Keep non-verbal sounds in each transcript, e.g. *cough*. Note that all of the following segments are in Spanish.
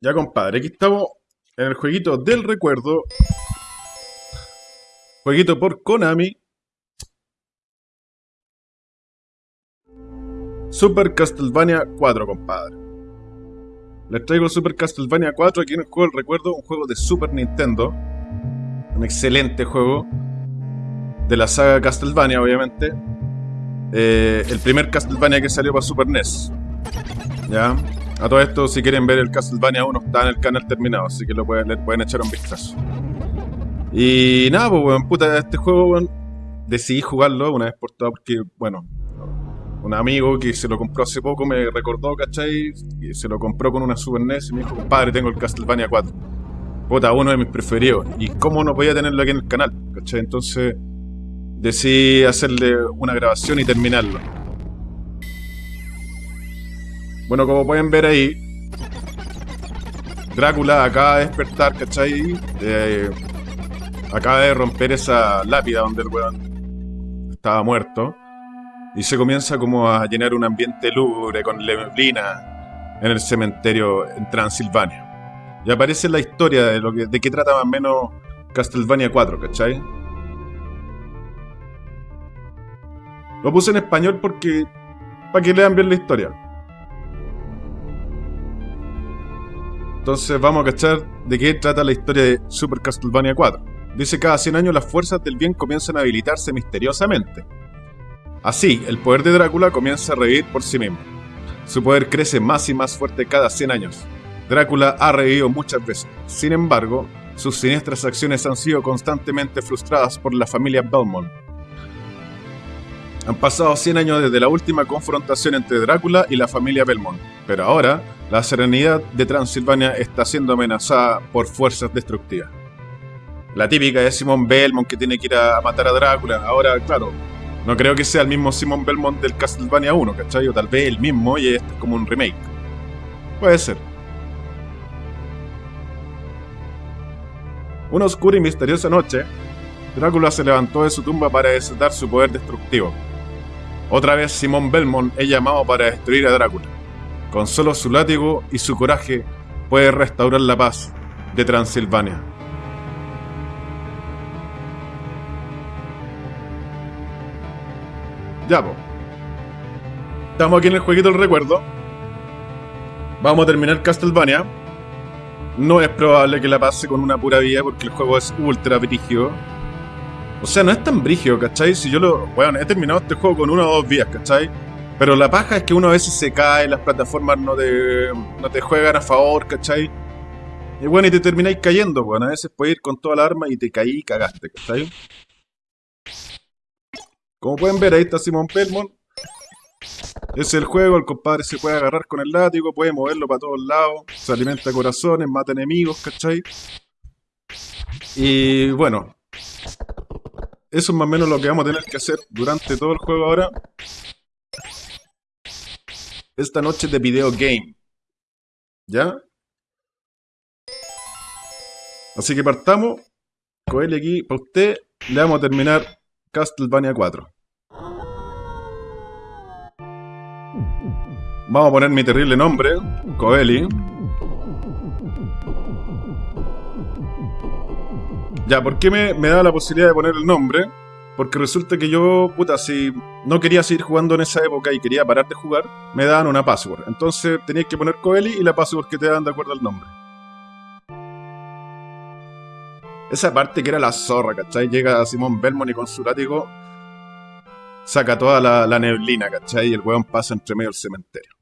Ya, compadre, aquí estamos en el jueguito del recuerdo. Jueguito por Konami. Super Castlevania 4, compadre. Les traigo Super Castlevania 4 aquí en el juego del recuerdo, un juego de Super Nintendo. Un excelente juego. De la saga Castlevania, obviamente. Eh, el primer Castlevania que salió para Super NES. ¿Ya? A todo esto, si quieren ver el Castlevania 1, está en el canal terminado, así que lo pueden, le pueden echar un vistazo. Y nada, pues, weón, puta, este juego, weón, decidí jugarlo una vez por todas porque, bueno, un amigo que se lo compró hace poco me recordó, ¿cachai? Y se lo compró con una Super NES y me dijo, compadre, tengo el Castlevania 4. Puta, uno de mis preferidos. Y cómo no podía tenerlo aquí en el canal, ¿cachai? Entonces decidí hacerle una grabación y terminarlo. Bueno, como pueden ver ahí, Drácula acaba de despertar, ¿cachai? Eh, acaba de romper esa lápida donde el weón estaba muerto. Y se comienza como a llenar un ambiente lúgubre con neblina en el cementerio en Transilvania. Y aparece la historia de lo que, de qué trata más o menos Castlevania 4, ¿cachai? Lo puse en español porque. para que lean bien la historia. Entonces vamos a cachar de qué trata la historia de Super Castlevania 4. Dice cada 100 años las fuerzas del bien comienzan a habilitarse misteriosamente. Así, el poder de Drácula comienza a revivir por sí mismo. Su poder crece más y más fuerte cada 100 años. Drácula ha revivido muchas veces. Sin embargo, sus siniestras acciones han sido constantemente frustradas por la familia Belmont. Han pasado 100 años desde la última confrontación entre Drácula y la familia Belmont, pero ahora la serenidad de Transilvania está siendo amenazada por fuerzas destructivas. La típica de Simon Belmont que tiene que ir a matar a Drácula. Ahora, claro, no creo que sea el mismo Simon Belmont del Castlevania 1, ¿cachai? Tal vez el mismo y este es como un remake. Puede ser. Una oscura y misteriosa noche, Drácula se levantó de su tumba para desatar su poder destructivo. Otra vez Simon Belmont es llamado para destruir a Drácula. Con solo su látigo y su coraje puede restaurar la paz de Transilvania. Ya, po. Estamos aquí en el jueguito del recuerdo. Vamos a terminar Castlevania. No es probable que la pase con una pura vida porque el juego es ultra brígido. O sea, no es tan brígido, ¿cachai? Si yo lo. Bueno, he terminado este juego con una o dos vías, ¿cachai? Pero la paja es que uno a veces se cae, las plataformas no te, no te juegan a favor, ¿cachai? Y bueno, y te termináis cayendo, bueno, a veces puedes ir con toda la arma y te caí y cagaste, ¿cachai? Como pueden ver, ahí está Simon Belmont. Es el juego, el compadre se puede agarrar con el látigo, puede moverlo para todos lados, se alimenta corazones, mata enemigos, ¿cachai? Y bueno, eso es más o menos lo que vamos a tener que hacer durante todo el juego ahora. Esta noche de video game. ¿Ya? Así que partamos. Coel aquí, para usted, le vamos a terminar Castlevania 4. Vamos a poner mi terrible nombre, Coeli. Ya, ¿por qué me, me da la posibilidad de poner el nombre? Porque resulta que yo, puta, si no quería seguir jugando en esa época y quería parar de jugar, me daban una password. Entonces tenías que poner Coeli y la password que te dan de acuerdo al nombre. Esa parte que era la zorra, ¿cachai? Llega Simón Belmont y con su látigo saca toda la, la, neblina, ¿cachai? Y el weón pasa entre medio del cementerio.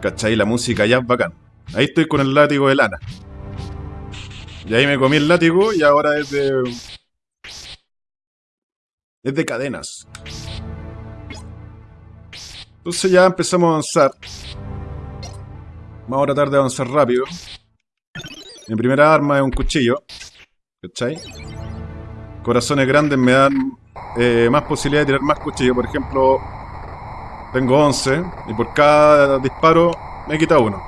¿Cachai? La música ya es bacán. Ahí estoy con el látigo de lana. Y ahí me comí el látigo y ahora es de... Es de cadenas. Entonces ya empezamos a avanzar. Vamos a tratar de avanzar rápido. Mi primera arma es un cuchillo. ¿Cachai? Corazones grandes me dan eh, más posibilidad de tirar más cuchillos. Por ejemplo, tengo 11 y por cada disparo me quita uno.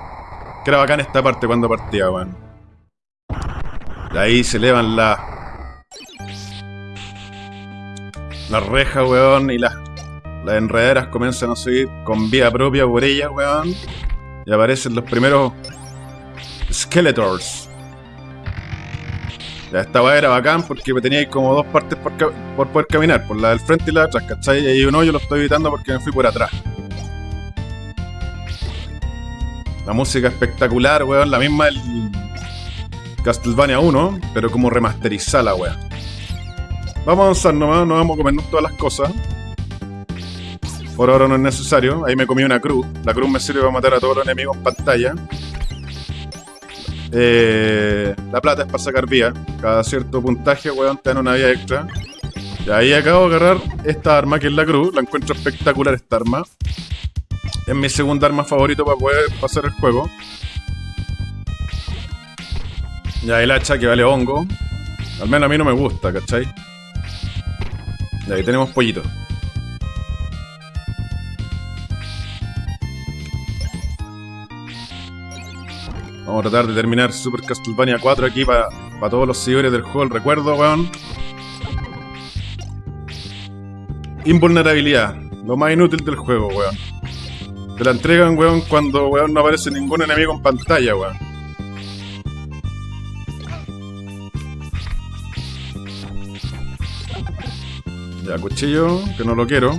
Que era bacán esta parte cuando partía, weón. Ahí se elevan las... Las rejas, weón, y las... Las enredaderas comienzan a subir con vida propia por ellas, weón. Y aparecen los primeros Skeletors. Ya esta weá era bacán porque tenía como dos partes por, por, poder caminar, por la del frente y la de atrás, ¿cachai? Y uno yo lo estoy evitando porque me fui por atrás. La música espectacular, weón, la misma del Castlevania 1, pero como remasterizada la weá. Vamos a avanzar nomás, no vamos a comernos todas las cosas. Por ahora no es necesario. Ahí me comí una cruz. La cruz me sirve para matar a todos los enemigos en pantalla. Eh, la plata es para sacar vía. Cada cierto puntaje, weón, te dan una vía extra. Y ahí acabo de agarrar esta arma, que es la cruz. La encuentro espectacular esta arma. Es mi segunda arma favorito para poder pasar el juego. Y ahí el hacha que vale hongo. Al menos a mí no me gusta, ¿cachai? Y ahí tenemos pollito. Vamos a tratar de terminar Super Castlevania 4 aquí para todos los seguidores del juego. El recuerdo, weón. Invulnerabilidad. Lo más inútil del juego, weón. Te la entregan, weón, cuando, weón, no aparece ningún enemigo en pantalla, weón. Ya, cuchillo, que no lo quiero.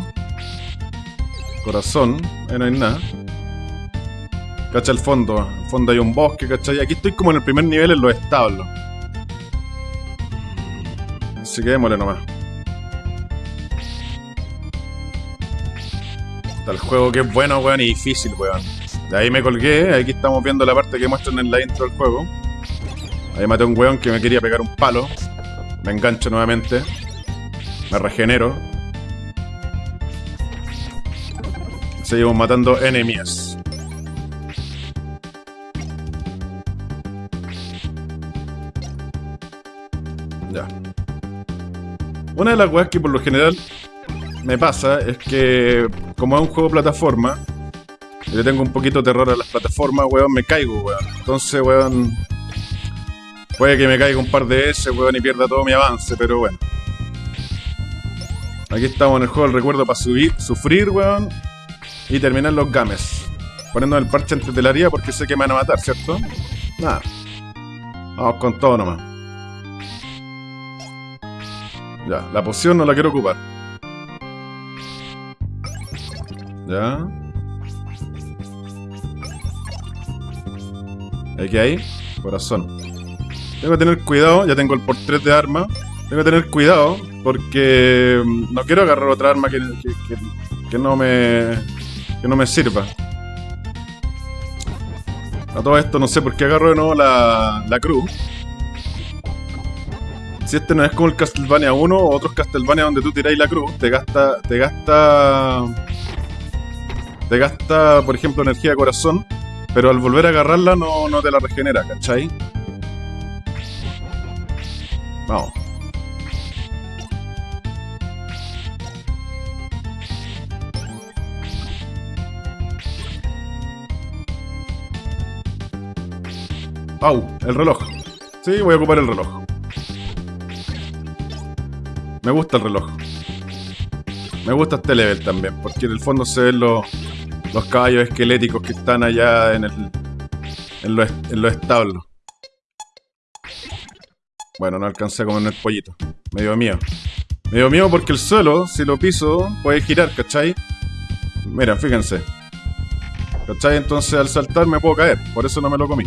Corazón, ahí no hay nada. Cacha el fondo. el fondo hay un bosque, ¿cachai? Aquí estoy como en el primer nivel en los establos. Así que démosle nomás. Está el juego que es bueno, weón, y difícil, weón. De ahí me colgué, aquí estamos viendo la parte que muestran en la intro del juego. Ahí maté a un weón que me quería pegar un palo. Me engancho nuevamente. Regenero. Seguimos matando enemigos. Una de las weas que por lo general me pasa es que, como es un juego plataforma, yo tengo un poquito de terror a las plataformas, weón, me caigo, weón. Entonces, weón, puede que me caiga un par de S, weón, y pierda todo mi avance, pero bueno. Aquí estamos en el juego del recuerdo para subir, sufrir, weón, y terminar los games. Poniendo el parche antes de la haría porque sé que me van a matar, ¿cierto? Nada. Vamos con todo nomás. Ya, la poción no la quiero ocupar. Ya. ¿Qué hay? Corazón. Tengo que tener cuidado, ya tengo el portret de arma. Tengo que tener cuidado porque mm, no quiero agarrar otra arma que, que, no me que no me sirva. A todo esto no sé por qué agarro de nuevo la, la cruz. Si este no es como el Castlevania 1 o otros Castlevania donde tú tiráis la cruz, te gasta. Te gasta. Te gasta, por ejemplo, energía de corazón. Pero al volver a agarrarla no, no te la regenera, ¿cachai? Vamos. ¡Au! El reloj. Sí, voy a ocupar el reloj. Me gusta el reloj. Me gusta este level también, porque en el fondo se ven los, los caballos esqueléticos que están allá en, el, en, los, en establos. Bueno, no alcancé a comer el pollito. Me dio miedo. Me dio miedo porque el suelo, si lo piso, puede girar, ¿cachai? Mira, fíjense. ¿Cachai? Entonces al saltar me puedo caer. Por eso no me lo comí.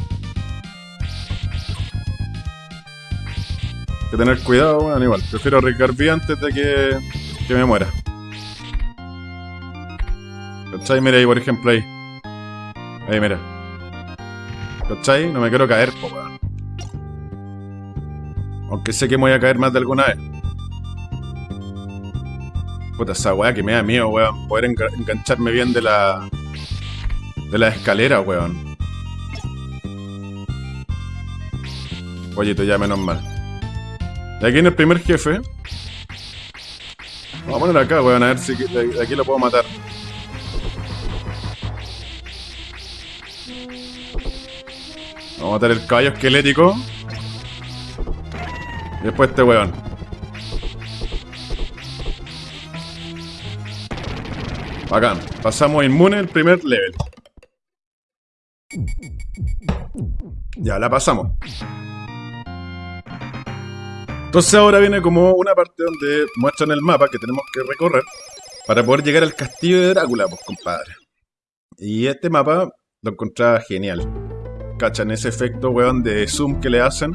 Que tener cuidado, bueno, igual. Prefiero arriesgar bien antes de que, que me muera. ¿Cachai? Mira ahí, por ejemplo, ahí. Ahí, mira. ¿Cachai? No me quiero caer, po, weón. Aunque sé que me voy a caer más de alguna vez. Puta, esa weá que me da miedo, weón. Poder engancharme bien de la... De la escalera, weón. Pollito, ya menos mal. Y aquí en el primer jefe. Vamos a poner acá, weón, a ver si de aquí lo puedo matar. Vamos a matar el caballo esquelético. Y después este weón. Bacán. Pasamos inmune el primer level. Ya, la pasamos. Entonces ahora viene como una parte donde muestran el mapa que tenemos que recorrer para poder llegar al castillo de Drácula, pues compadre. Y este mapa lo encontraba genial. ¿Cachan ese efecto, weón, de zoom que le hacen?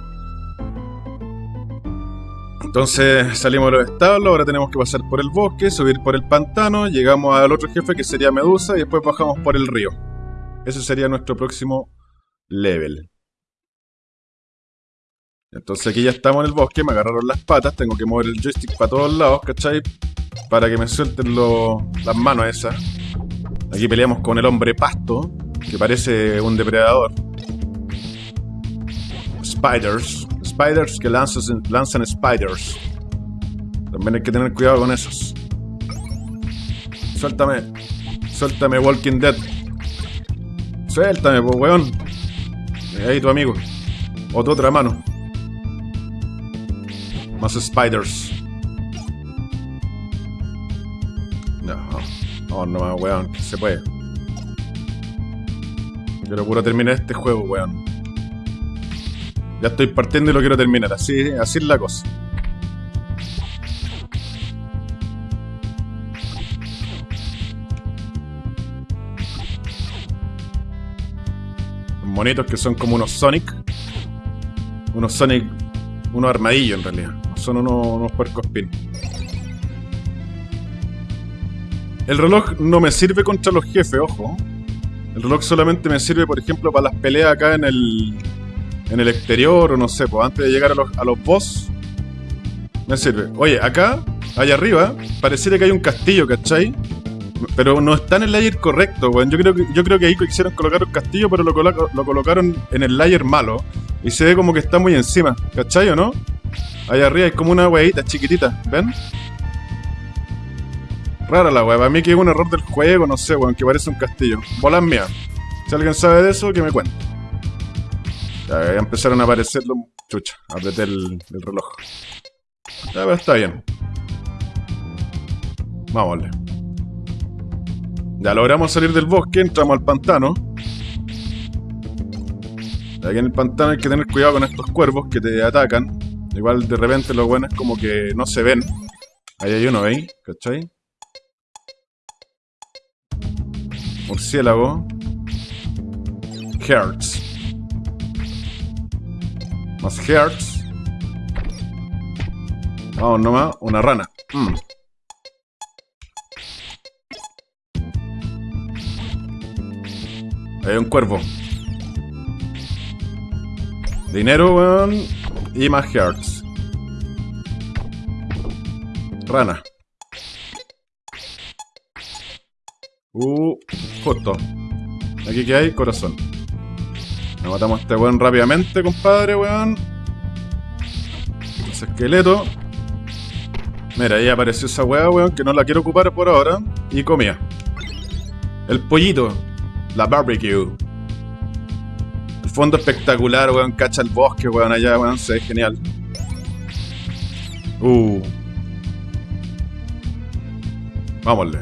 Entonces salimos de los establos, ahora tenemos que pasar por el bosque, subir por el pantano, llegamos al otro jefe que sería Medusa y después bajamos por el río. Ese sería nuestro próximo level. Entonces aquí ya estamos en el bosque, me agarraron las patas, tengo que mover el joystick para todos lados, ¿cachai? Para que me suelten las manos esas. Aquí peleamos con el hombre pasto, que parece un depredador. Spiders. Spiders que lanzan, lanzan spiders. También hay que tener cuidado con esos. Suéltame. Suéltame, Walking Dead. Suéltame, pues, weón. Ahí tu amigo. O tu otra mano. Más spiders. No. No, no, weón. Se puede. Quiero puro terminar este juego, weón. Ya estoy partiendo y lo quiero terminar. Así, así es la cosa. monitos que son como unos Sonic. Unos Sonic. Unos armadillos en realidad. Son unos, unos puercos pin. El reloj no me sirve contra los jefes, ojo. El reloj solamente me sirve, por ejemplo, para las peleas acá en el. En el exterior, o no sé, pues antes de llegar a los, a los boss. Me sirve. Oye, acá, allá arriba, pareciera que hay un castillo, ¿cachai? Pero no está en el layer correcto, weón. Yo creo que, yo creo que ahí quisieron colocar un castillo, pero lo, lo colocaron en el layer malo. Y se ve como que está muy encima, ¿cachai o no? Allá arriba hay como una weita chiquitita, ¿ven? Rara la wea, para mí que es un error del juego, no sé, weón, que parece un castillo. Bolas mías. Si alguien sabe de eso, que me cuente. Ya, empezaron a aparecer los... Chucha, apreté el, el reloj. Ya, pero está bien. Vámonos. Ya logramos salir del bosque, entramos al pantano. Aquí en el pantano hay que tener cuidado con estos cuervos que te atacan. Igual de repente lo bueno es como que no se ven. Ahí hay uno, ¿veis? ¿Cachai? Murciélago. Hertz. Más Hertz. Vamos nomás, una rana. Mm. Hay un cuervo. Dinero, weón. Y más hearts. Rana. Uh, justo. Aquí que hay, corazón. Nos matamos a este weón rápidamente, compadre, weón. Ese esqueleto. Mira, ahí apareció esa weá, weón, que no la quiero ocupar por ahora. Y comía. El pollito. La barbecue. Fondo espectacular, weón. Cacha el bosque, weón. Allá, weón. Se ve genial. Uh. Vámonos.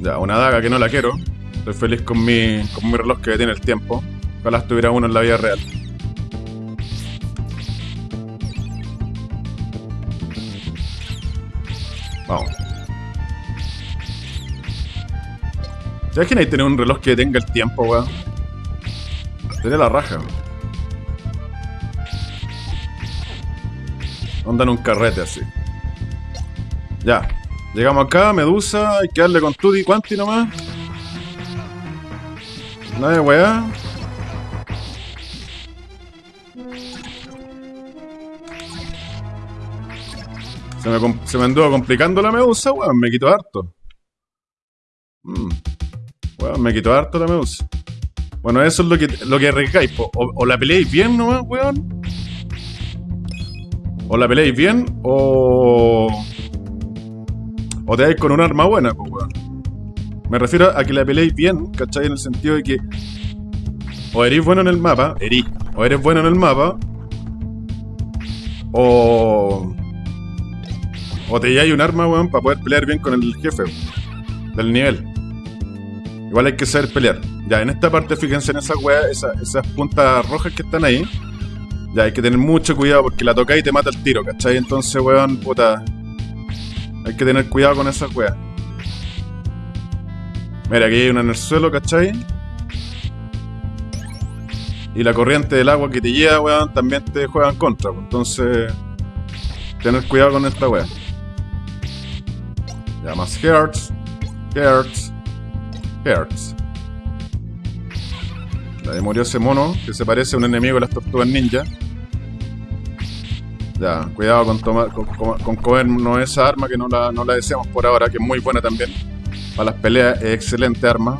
Ya, una daga que no la quiero. Estoy feliz con mi, con mi reloj que tiene el tiempo. Ojalá estuviera uno en la vida real. Vamos. ¿Te imaginas tener un reloj que tenga el tiempo, weón? Sería la raja, weón. Onda en un carrete así. Ya. Llegamos acá, Medusa, hay que darle con Tutti Quanti nomás. Nada weá. Se me, se me anduvo complicando la Medusa, weón. Me quito harto. Mmm me quitó harto la medusa. Bueno, eso es lo que, lo que arriesgáis. O, o, la peleáis bien nomás, weón. O la peleáis bien, o. O te dais con un arma buena, weón. Me refiero a que la peleéis bien, ¿cachai? En el sentido de que. O eres bueno en el mapa, eres. O eres bueno en el mapa. O. O te lleváis un arma, weón, para poder pelear bien con el jefe del nivel. Igual hay que saber pelear. Ya, en esta parte, fíjense en esas weas, esas puntas rojas que están ahí. Ya, hay que tener mucho cuidado porque la toca y te mata el tiro, ¿cachai? Entonces, weón, puta. Hay que tener cuidado con esas weas. Mira, aquí hay una en el suelo, ¿cachai? Y la corriente del agua que te lleva, weón, también te juega en contra. Pues. Entonces, tener cuidado con esta wea. Ya, más hearts. Hearts. Hearts. Ahí murió ese mono, que se parece a un enemigo de las tortugas ninja. Ya, cuidado con tomar con, con, comernos esa arma que no la, no la deseamos por ahora, que es muy buena también. Para las peleas es excelente arma.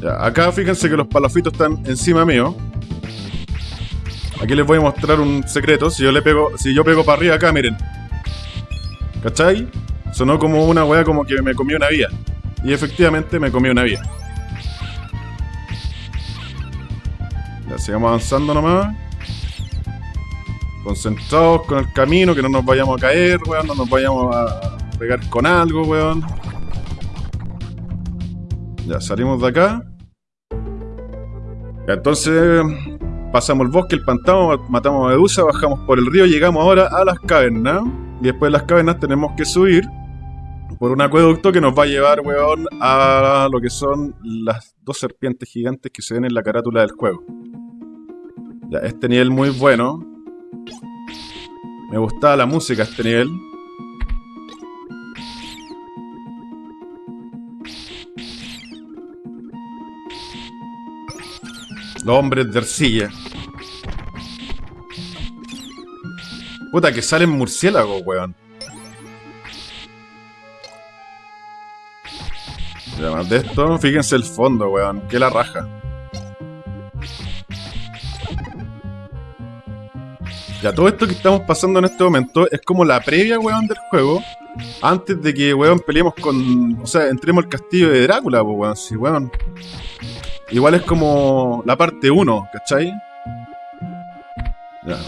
Ya, acá fíjense que los palafitos están encima mío. Aquí les voy a mostrar un secreto. Si yo le pego, si yo pego para arriba acá, miren. ¿Cachai? Sonó como una weá como que me comió una vía. Y efectivamente me comió una vía. Sigamos avanzando nomás. Concentrados con el camino, que no nos vayamos a caer, weón. No nos vayamos a pegar con algo, weón. Ya, salimos de acá. Entonces, pasamos el bosque, el pantano, matamos a Medusa, bajamos por el río, llegamos ahora a las cavernas. Y después de las cavernas tenemos que subir por un acueducto que nos va a llevar, weón, a lo que son las dos serpientes gigantes que se ven en la carátula del juego. Ya, este nivel muy bueno. Me gustaba la música este nivel. Los hombres de arcilla. Puta, que salen murciélagos, weón. Además de esto, fíjense el fondo, weón. Que la raja. Ya, todo esto que estamos pasando en este momento es como la previa, weón, del juego. Antes de que, weón, peleemos con... O sea, entremos al castillo de Drácula, weón. Sí, weón. Igual es como la parte 1, ¿cachai? Ya.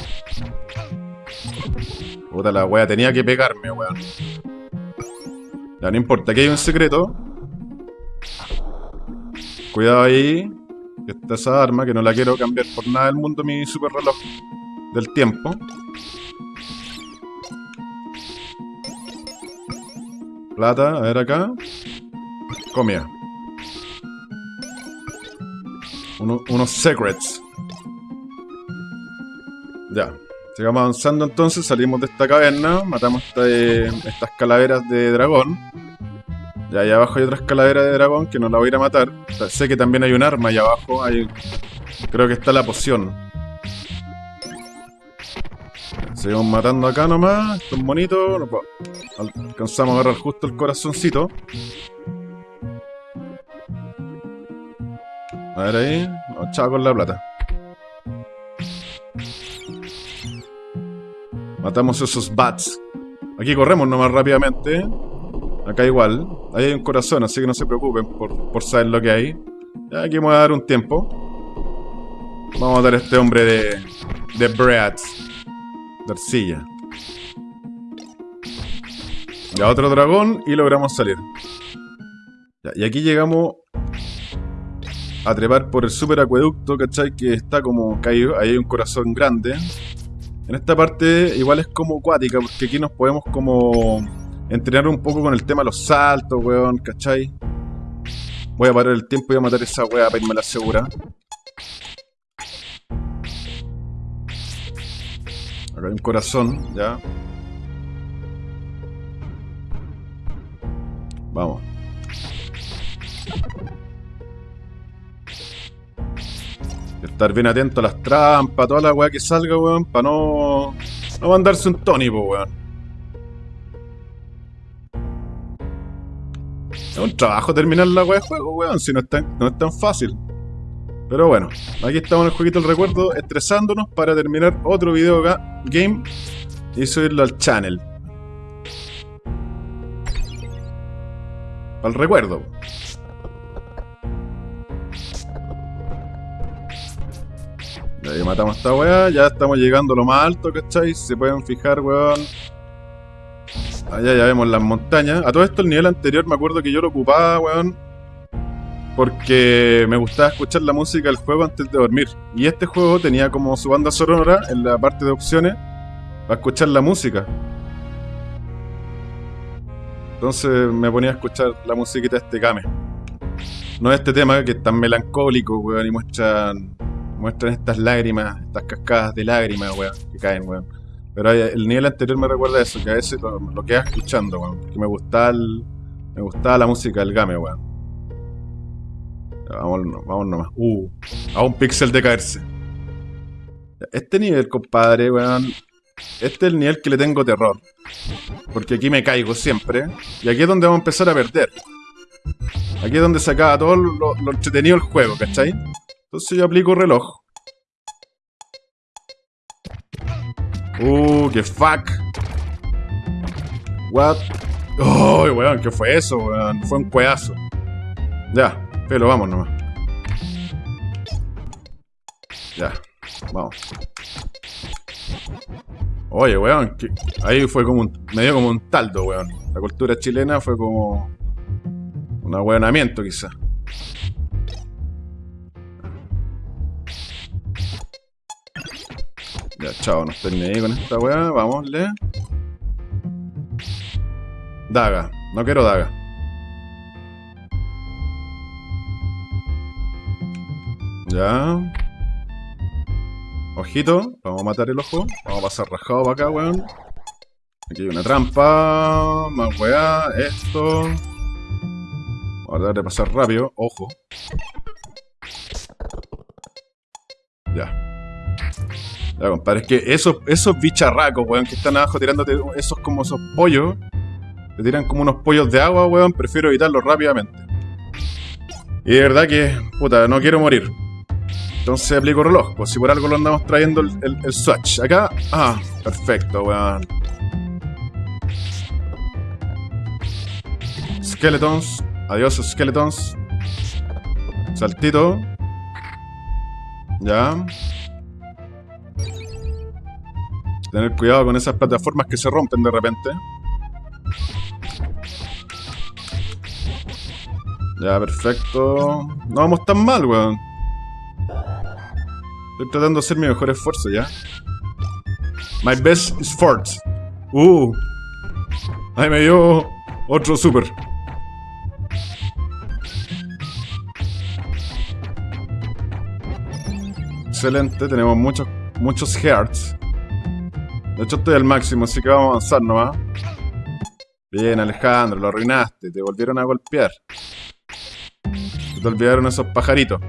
Puta la wea, tenía que pegarme, weón. Ya, no importa, aquí hay un secreto. Cuidado ahí. Que está esa arma, que no la quiero cambiar por nada del mundo, mi super reloj del tiempo. Plata, a ver acá. Comia. unos secrets. Ya. Sigamos avanzando entonces, salimos de esta caverna, matamos estas calaveras de dragón. Ya ahí abajo hay otras calaveras de dragón que no la voy a ir a matar. sé que también hay un arma ahí abajo, creo que está la poción. Seguimos matando acá nomás, estos monitos. Alcanzamos a agarrar justo el corazoncito. A ver ahí. chao con la plata. Matamos esos bats. Aquí corremos nomás rápidamente. Acá igual. Ahí hay un corazón, así que no se preocupen por, por saber lo que hay. Ya aquí me voy a dar un tiempo. Vamos a dar a este hombre de... De Brats. De arcilla. Otro dragón y logramos salir. y aquí llegamos a trepar por el super acueducto, ¿cachai? Que está como caído, ahí hay un corazón grande. En esta parte igual es como acuática, porque aquí nos podemos como entrenar un poco con el tema de los saltos, weón, ¿cachai? Voy a parar el tiempo y voy a matar esa weá para irme la segura. Acá hay un corazón, ya. Vamos. Estar bien atento a las trampas, toda la weá que salga, weón, para no, no mandarse un Tony, weón. Es un trabajo terminar la weá de juego, weón, si no es, tan, no es tan fácil. Pero bueno, aquí estamos en el jueguito del recuerdo, estresándonos para terminar otro video game y subirlo al channel. Para el recuerdo. ahí matamos a esta weá, ya estamos llegando a lo más alto, ¿cachai? Se pueden fijar, weón. Allá ya vemos las montañas. A todo esto el nivel anterior me acuerdo que yo lo ocupaba, weón. Porque me gustaba escuchar la música del juego antes de dormir. Y este juego tenía como su banda sonora en la parte de opciones para escuchar la música. Entonces me ponía a escuchar la musiquita de este game. No este tema que es tan melancólico, weón, y muestran, muestran estas lágrimas, estas cascadas de lágrimas, weón, que caen, weón. Pero el nivel anterior me recuerda eso, que a veces lo, lo quedas escuchando, weón. Que me gustaba, me gustaba la música del game, weón. Vamos, vamos nomás. Uh, a un píxel de caerse. Este nivel, compadre, weón. Este es el nivel que le tengo terror. Porque aquí me caigo siempre. Y aquí es donde vamos a empezar a perder. Aquí es donde se acaba todo lo, entretenido del juego, ¿cachai? Entonces yo aplico reloj. Uh, qué fuck. What? Oh, weón, ¿qué fue eso, weón? Fue un cueazo. Ya, pero vamos nomás. Ya, vamos. Oye, weón, ahí fue como un, me dio como un taldo, weón. La cultura chilena fue como un ahueonamiento, quizá. Ya, chao, no estoy ahí con esta weá. Vámosle. Daga. No quiero daga. Ya. Ojito, vamos a matar el ojo. Vamos a pasar rajado para acá, weón. Aquí hay una trampa. Más weá. Esto. Vamos a tratar de pasar rápido. Ojo. Ya. Ya, compadre. Es que esos, esos bicharracos, weón, que están abajo tirándote esos como esos pollos. Te tiran como unos pollos de agua, weón. Prefiero evitarlos rápidamente. Y de verdad que, puta, no quiero morir. Entonces aplico reloj, pues si por algo lo andamos trayendo el, swatch. Acá, ah, perfecto, weón. Skeletons, adiós skeletons. Saltito. Ya. Tener cuidado con esas plataformas que se rompen de repente. Ya, perfecto. No vamos tan mal, weón. Estoy tratando de hacer mi mejor esfuerzo, ¿ya? My best effort. Uh. Ahí me dio otro super. Excelente, tenemos muchos, muchos hearts. De hecho estoy al máximo, así que vamos a avanzar nomás. Bien, Alejandro, lo arruinaste. Te volvieron a golpear. te olvidaron esos pajaritos.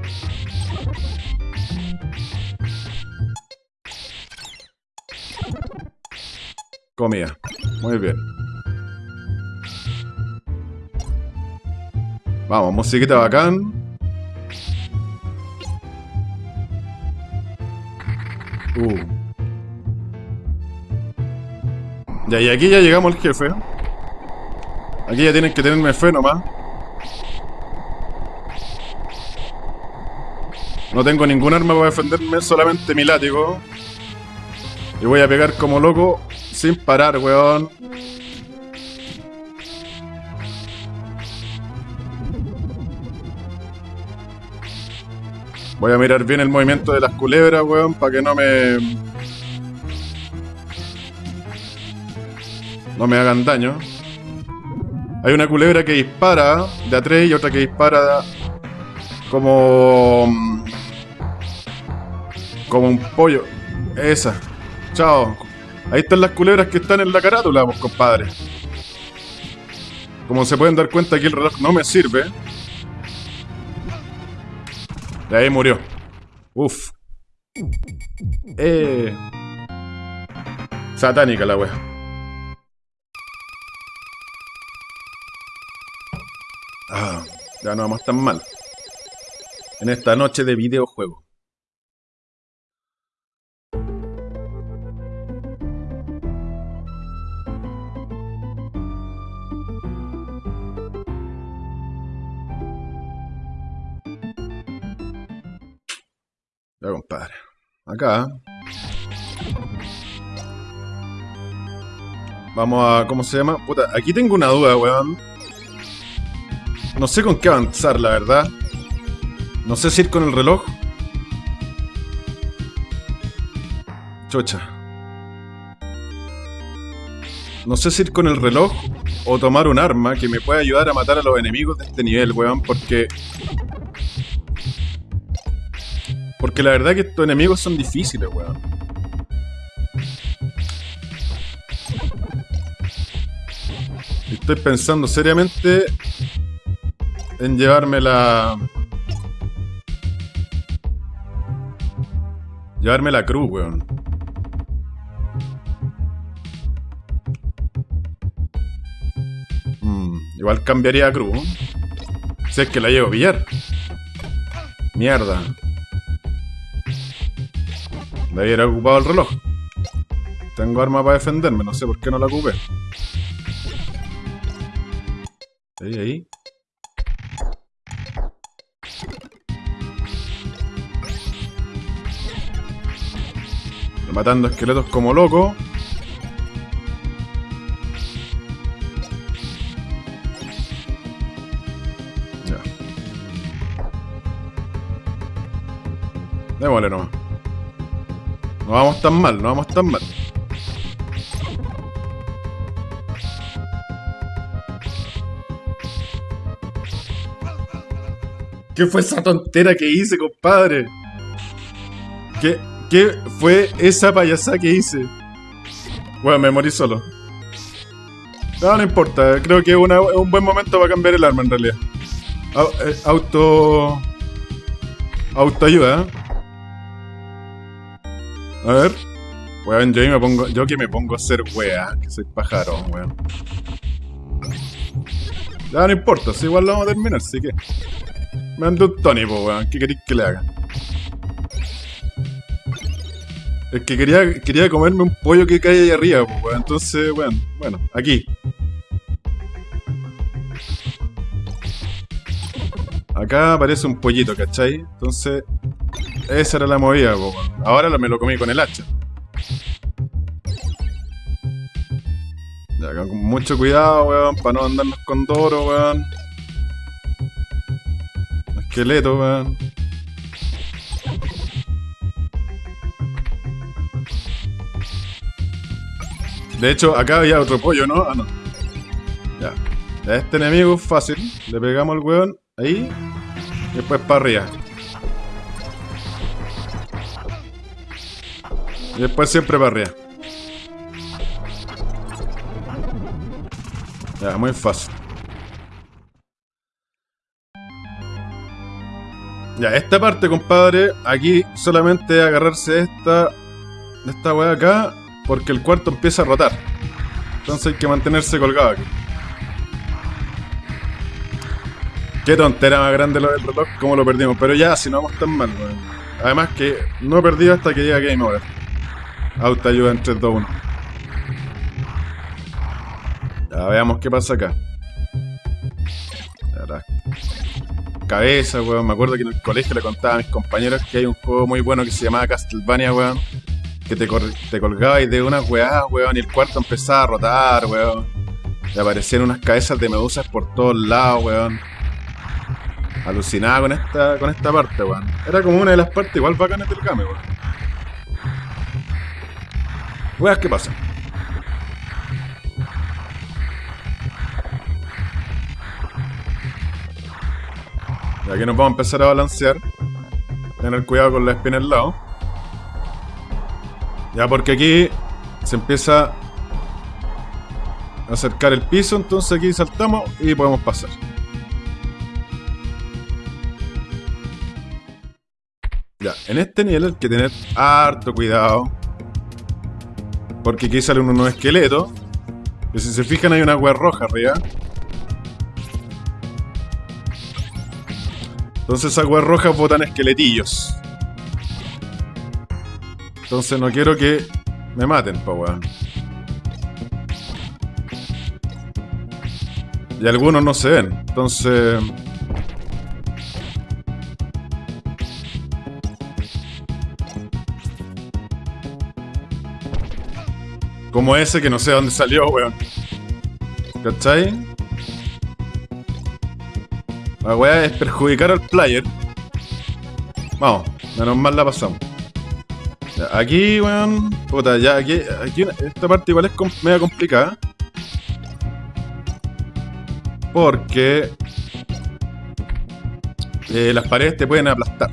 Comida. Muy bien. Vamos, musiquita bacán. Uh. Ya, y aquí ya llegamos al jefe. Aquí ya tienen que tenerme fe nomás. No tengo ningún arma para defenderme, solamente mi látigo. Y voy a pegar como loco sin parar, weón. Voy a mirar bien el movimiento de las culebras, weón, para que no me... No me hagan daño. Hay una culebra que dispara de a 3 y otra que dispara como... Como un pollo. Esa. Chao. Ahí están las culebras que están en la carátula, pues, compadre. Como se pueden dar cuenta, aquí el reloj no me sirve. De ahí murió. Uf. Eh. Satánica la wea. Ah, ya no vamos tan mal. En esta noche de videojuego. Ya, compadre. Acá. Vamos a... ¿Cómo se llama? Puta, aquí tengo una duda, weón. No sé con qué avanzar, la verdad. No sé si ir con el reloj. Chocha. No sé si ir con el reloj o tomar un arma que me pueda ayudar a matar a los enemigos de este nivel, weón, porque... Porque la verdad que estos enemigos son difíciles, weón. Estoy pensando seriamente en llevarme la... Llevarme la cruz, weón. Mm, igual cambiaría a cruz. Si es que la llevo a pillar. Mierda. De haber ocupado el reloj. Tengo arma para defenderme, no sé por qué no la ocupé. Ahí, ahí. Matando esqueletos como loco. Ya. Démosle nomás. No vamos tan mal, no vamos tan mal. ¿Qué fue esa tontera que hice, compadre? ¿Qué, qué fue esa payasada que hice? Bueno, me morí solo. No, no importa. Creo que es un buen momento para cambiar el arma, en realidad. Eh, auto... Autoayuda, ¿eh? A ver. Weón, yo, me pongo, yo que me pongo a hacer wea, que soy pájaro, weón. Ya no importa, si igual lo vamos a terminar, así que... Me ando un Tony, po, weón. ¿Qué queréis que le haga? Es que quería, quería comerme un pollo que cae ahí arriba, po, weón. Entonces, weón, bueno, aquí. Acá aparece un pollito, ¿cachai? Entonces, esa era la movida, po. Ahora me lo comí con el hacha. Ya, con mucho cuidado, weón, para no andarnos con Doro, weón esqueleto, weón. De hecho, acá había otro pollo, ¿no? Ah, no. Ya. Este enemigo es fácil. Le pegamos al weón ahí. Después para arriba. Y después siempre para arriba. Ya, muy fácil. Ya, esta parte, compadre, aquí solamente agarrarse esta, esta weá acá, porque el cuarto empieza a rotar. Entonces hay que mantenerse colgado aquí. Qué tontera más grande lo del reloj, como lo perdimos. Pero ya, si no vamos tan mal, weón. Además que no he perdido hasta que llega Game Over. ayuda en 3, 2, 1. Ya, veamos qué pasa acá. Ahora, cabeza, weón. Me acuerdo que en el colegio le contaba a mis compañeros que hay un juego muy bueno que se llamaba Castlevania, weón. Que te, te colgabas de unas weá, weón, y el cuarto empezaba a rotar, weón. Y aparecían unas cabezas de medusas por todos lados, weón. Alucinaba con esta, con esta parte, weón. Era como una de las partes igual bacanas del game, weón. Weas, ¿qué pasa? Y aquí nos vamos a empezar a balancear. Tener cuidado con la espina al lado. Ya porque aquí se empieza a acercar el piso, entonces aquí saltamos y podemos pasar. En este nivel hay que tener harto cuidado. Porque aquí sale un nuevo esqueleto. Y si se fijan hay una agua roja arriba. Entonces weas rojas botan esqueletillos. Entonces no quiero que me maten, pa. Y algunos no se ven. Entonces... Como ese que no sé dónde salió, weón. ¿Cachai? La weá es perjudicar al player. Vamos, menos mal la pasamos. Aquí, weón. Puta, ya aquí, aquí. Esta parte igual es com- complicada. Porque. eh, las paredes te pueden aplastar.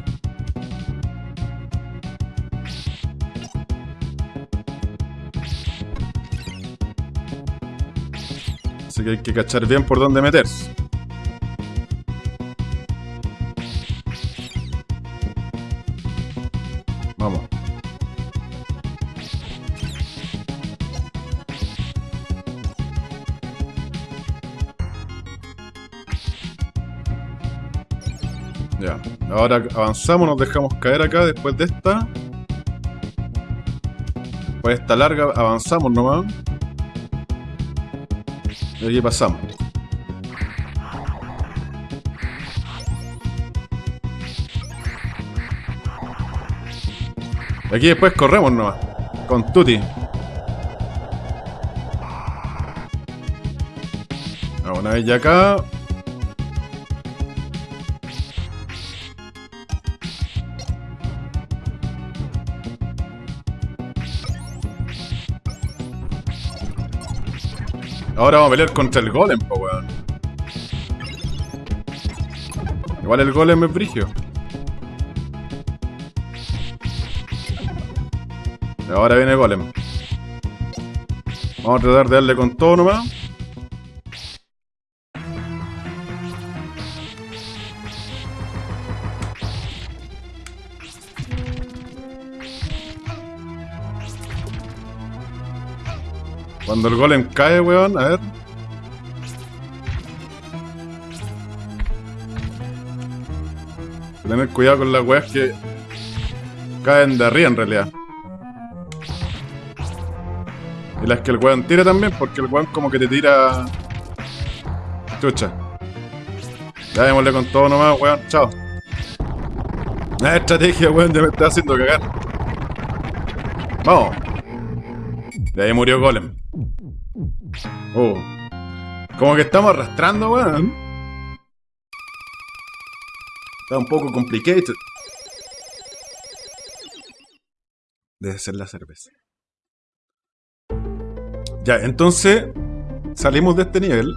Que hay que cachar bien por dónde meterse. Vamos. Ya. Ahora avanzamos, nos dejamos caer acá después de esta. Después de esta larga, avanzamos nomás. Aquí pasamos. Aquí después corremos nomás. Con Tuti. Ah, Una vez ya acá. Ahora vamos a pelear contra el golem, po weón. Igual el golem es brigio. Ahora viene el golem. Vamos a tratar de darle con todo nomás. Cuando el golem cae, weón, a ver. Tener cuidado con las weas que caen de arriba en realidad. Y las que el weón tira también, porque el weón como que te tira. Chucha. Ya démosle con todo nomás, weón. Chao. La estrategia, weón, ya me está haciendo cagar. Vamos. De ahí murió Golem. Oh. Como que estamos arrastrando, weón. Está un poco complicated. Debe ser la cerveza. Ya, entonces salimos de este nivel.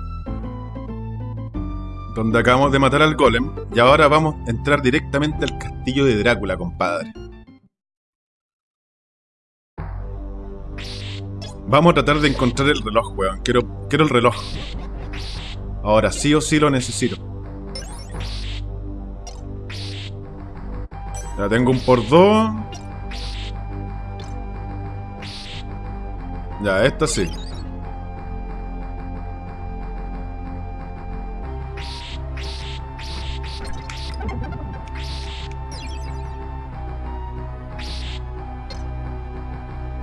Donde acabamos de matar al golem. Y ahora vamos a entrar directamente al castillo de Drácula, compadre. Vamos a tratar de encontrar el reloj, weón. Quiero, quiero el reloj. Ahora sí o sí lo necesito. Ya tengo un por dos. Ya, esta sí.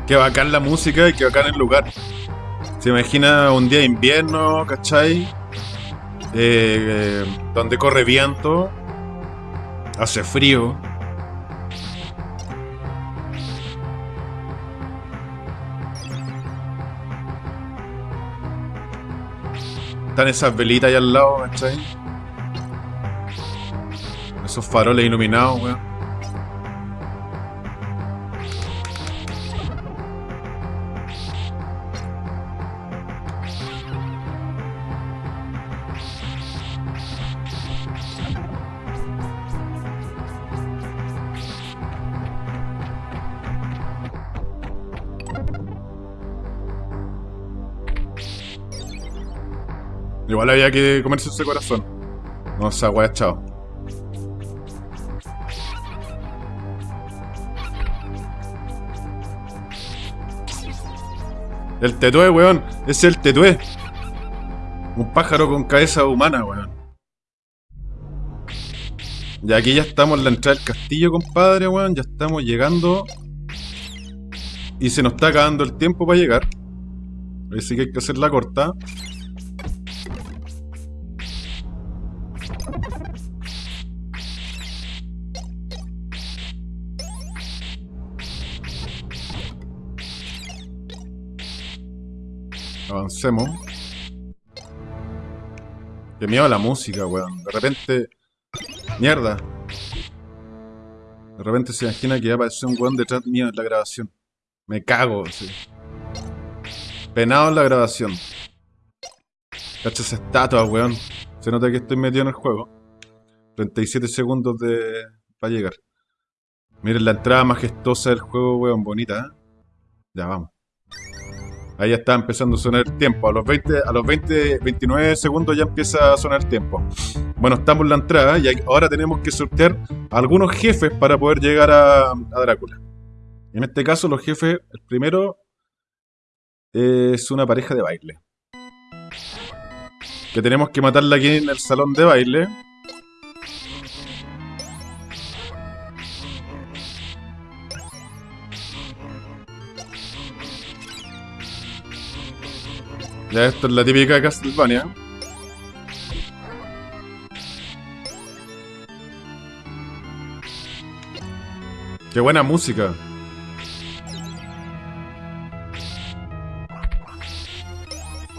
Qué bacán la música y qué bacán el lugar. Se imagina un día de invierno, ¿cachai? Eh, donde corre viento, hace frío. Están esas velitas ahí al lado, ¿cachai? Esos faroles iluminados, weón. Había que comerse ese corazón. No, esa weá, chao. El tetué, weón. Es el tetué. Un pájaro con cabeza humana, weón. Y aquí ya estamos en la entrada del castillo, compadre, weón. Ya estamos llegando. Y se nos está acabando el tiempo para llegar. Así que hay que hacer la corta. Avancemos. Qué miedo a la música, weón. De repente. Mierda. De repente se imagina que ya apareció un weón detrás mío en la grabación. Me cago, sí. Penado en la grabación. Cacha esa estatua, weón. Se nota que estoy metido en el juego. 37 segundos de... para llegar. Miren la entrada majestuosa del juego, weón. Bonita, ¿eh? Ya, vamos. Ahí ya está empezando a sonar el tiempo. A los 20, a los 20, 29 segundos ya empieza a sonar el tiempo. Bueno, estamos en la entrada y ahora tenemos que sortear algunos jefes para poder llegar a, a Drácula. En este caso, los jefes, el primero es una pareja de baile. Que tenemos que matarla aquí en el salón de baile. Ya esto es la típica de Castlevania. Qué buena música.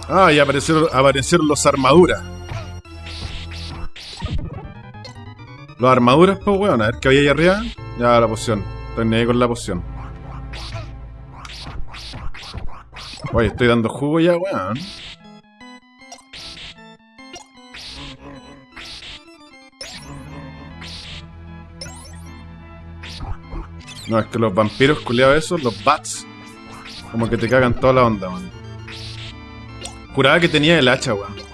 Ah, y aparecieron, aparecieron los armaduras. Los armaduras, pues, weón. A ver qué había ahí arriba. Ya, la poción. Ahí con la poción. Oye, estoy dando jugo ya, weón. No, es que los vampiros culiados esos, los bats, como que te cagan toda la onda, weón. Juraba que tenía el hacha, weón.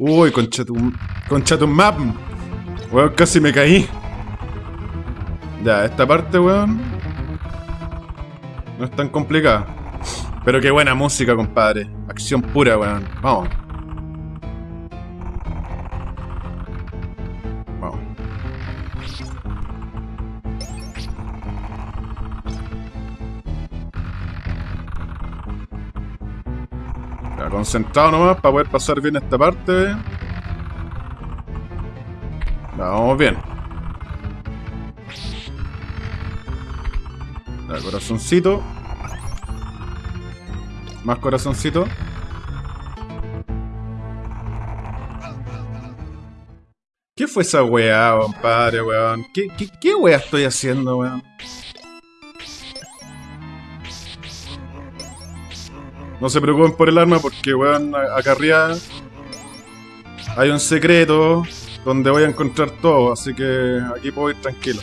Uy, concha tu, concha tu map. Weón, casi me caí. Ya, esta parte, weón. No es tan complicada. Pero qué buena música, compadre. Acción pura, weón. Vamos. Concentrado nomás para poder pasar bien esta parte. Vamos bien. Corazoncito. Más corazoncito. ¿Qué fue esa weá, compadre, weón? ¿Qué, qué, qué weá estoy haciendo, weón? No se preocupen por el arma porque, weón, acá arriba hay un secreto donde voy a encontrar todo, así que aquí puedo ir tranquilo.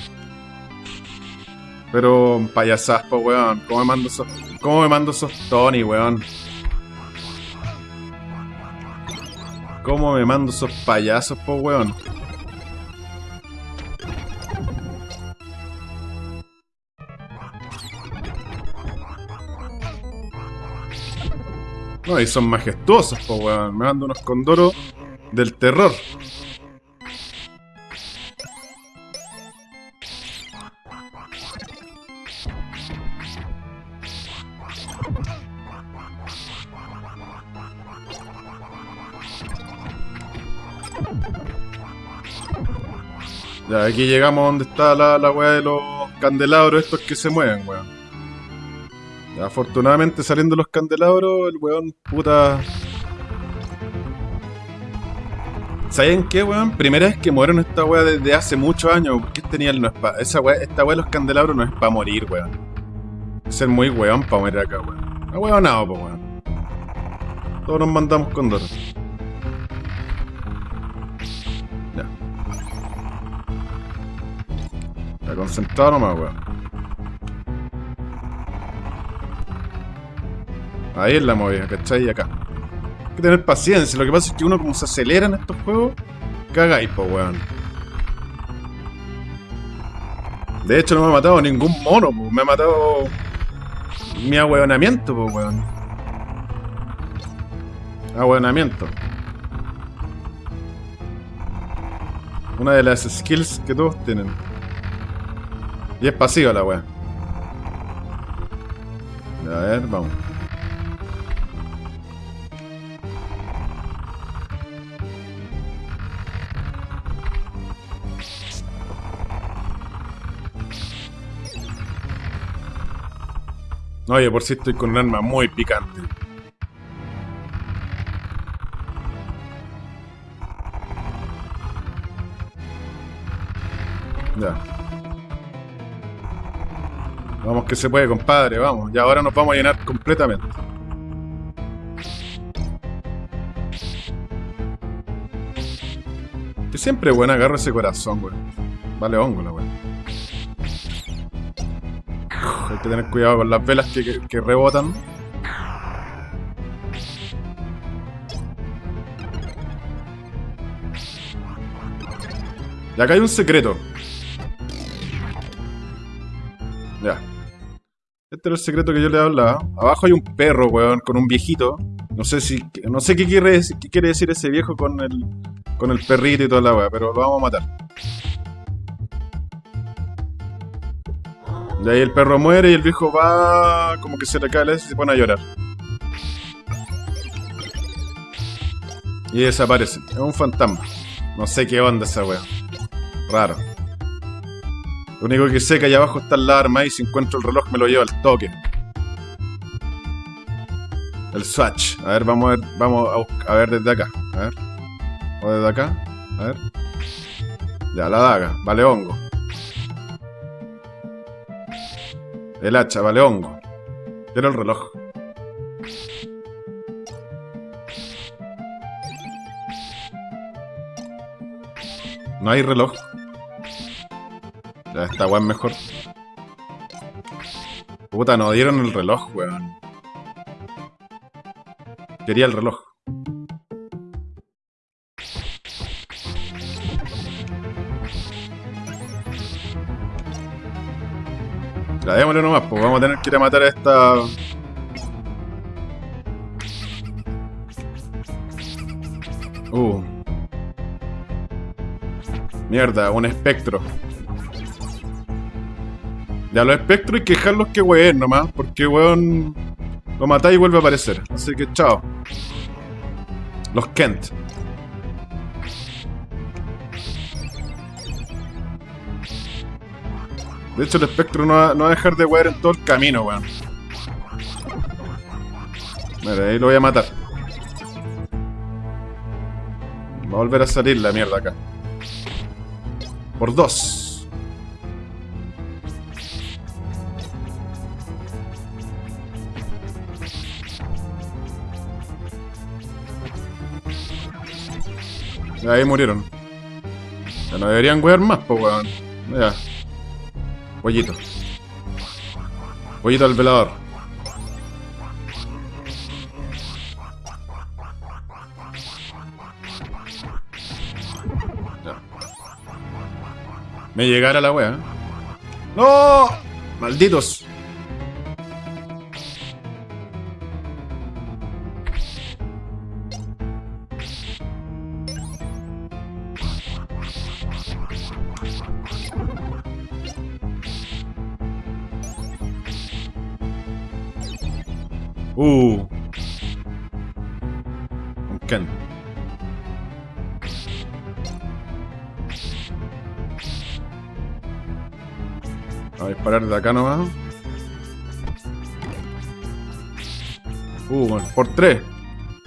Pero payasas, po, weón. ¿Cómo me mando esos, cómo me mando Tony, weón? ¿Cómo me mando esos payasos, po, weón? No, y son majestuosos, po, weón. Me mando unos condoros del terror. Ya, aquí llegamos donde está la, la weá de los candelabros estos que se mueven, weón. Afortunadamente saliendo los candelabros, el weón, puta... ¿Saben qué, weón? Primera vez que muero esta weá desde hace muchos años. Porque tenía el no es pa... Esa weá, esta weá de los candelabros no es para morir, weón. Es ser muy weón para morir acá, weón. No weón nada, po, weón. Todos nos mandamos con Doro. Ya. Ya concentrado nomás, weón. Ahí es la movida, ¿cachai? Y acá. Hay que tener paciencia. Lo que pasa es que uno como se acelera en estos juegos, cagáis, po, weón. De hecho, no me ha matado ningún mono, po. Me ha matado mi ahueonamiento, po, weón. Ahueonamiento. Una de las skills que todos tienen. Y es pasiva la weá. A ver, vamos. Oye, por si estoy con un arma muy picante. Ya. Vamos que se puede, compadre, vamos. Y ahora nos vamos a llenar completamente. Que siempre, weón, agarro ese corazón, weón. Vale hongo la weón. Que tener cuidado con las velas que, que, rebotan. Y acá hay un secreto. Ya. Este era el secreto que yo le hablaba. Abajo hay un perro, weón, con un viejito. No sé si. No sé qué quiere, qué quiere decir ese viejo con el. con el perrito y toda la weá, pero lo vamos a matar. De ahí el perro muere y el viejo va. como que se le cae la y se pone a llorar. Y desaparece. Es un fantasma. No sé qué onda esa weá. Raro. Lo único que sé que allá abajo está la arma y si encuentro el reloj me lo llevo al toque. El swatch. A ver, vamos a ver, vamos a, busc- a ver desde acá. A ver. O desde acá. A ver. Ya, la daga. Vale hongo. El hacha, vale hongo. Quiero el reloj. No hay reloj. Ya esta weón mejor. Puta, nos dieron el reloj, weón. Quería el reloj. Ya démosle nomás, pues vamos a tener que ir a matar a esta. Uh. Mierda, un espectro. Ya los espectros hay que dejarlos que hueen nomás, porque weón lo matáis y vuelve a aparecer. Así que chao. Los Kent. De hecho, el espectro no va, no va a dejar de huear en todo el camino, weón. Mira, ahí lo voy a matar. Va a volver a salir la mierda acá. Por dos. Ahí murieron. Ya no deberían wear más, pues weón. Ya. Pollito. Pollito al velador. Me llegara la wea. ¡No! ¡Malditos! Acá nomás. Uh, bueno, por tres.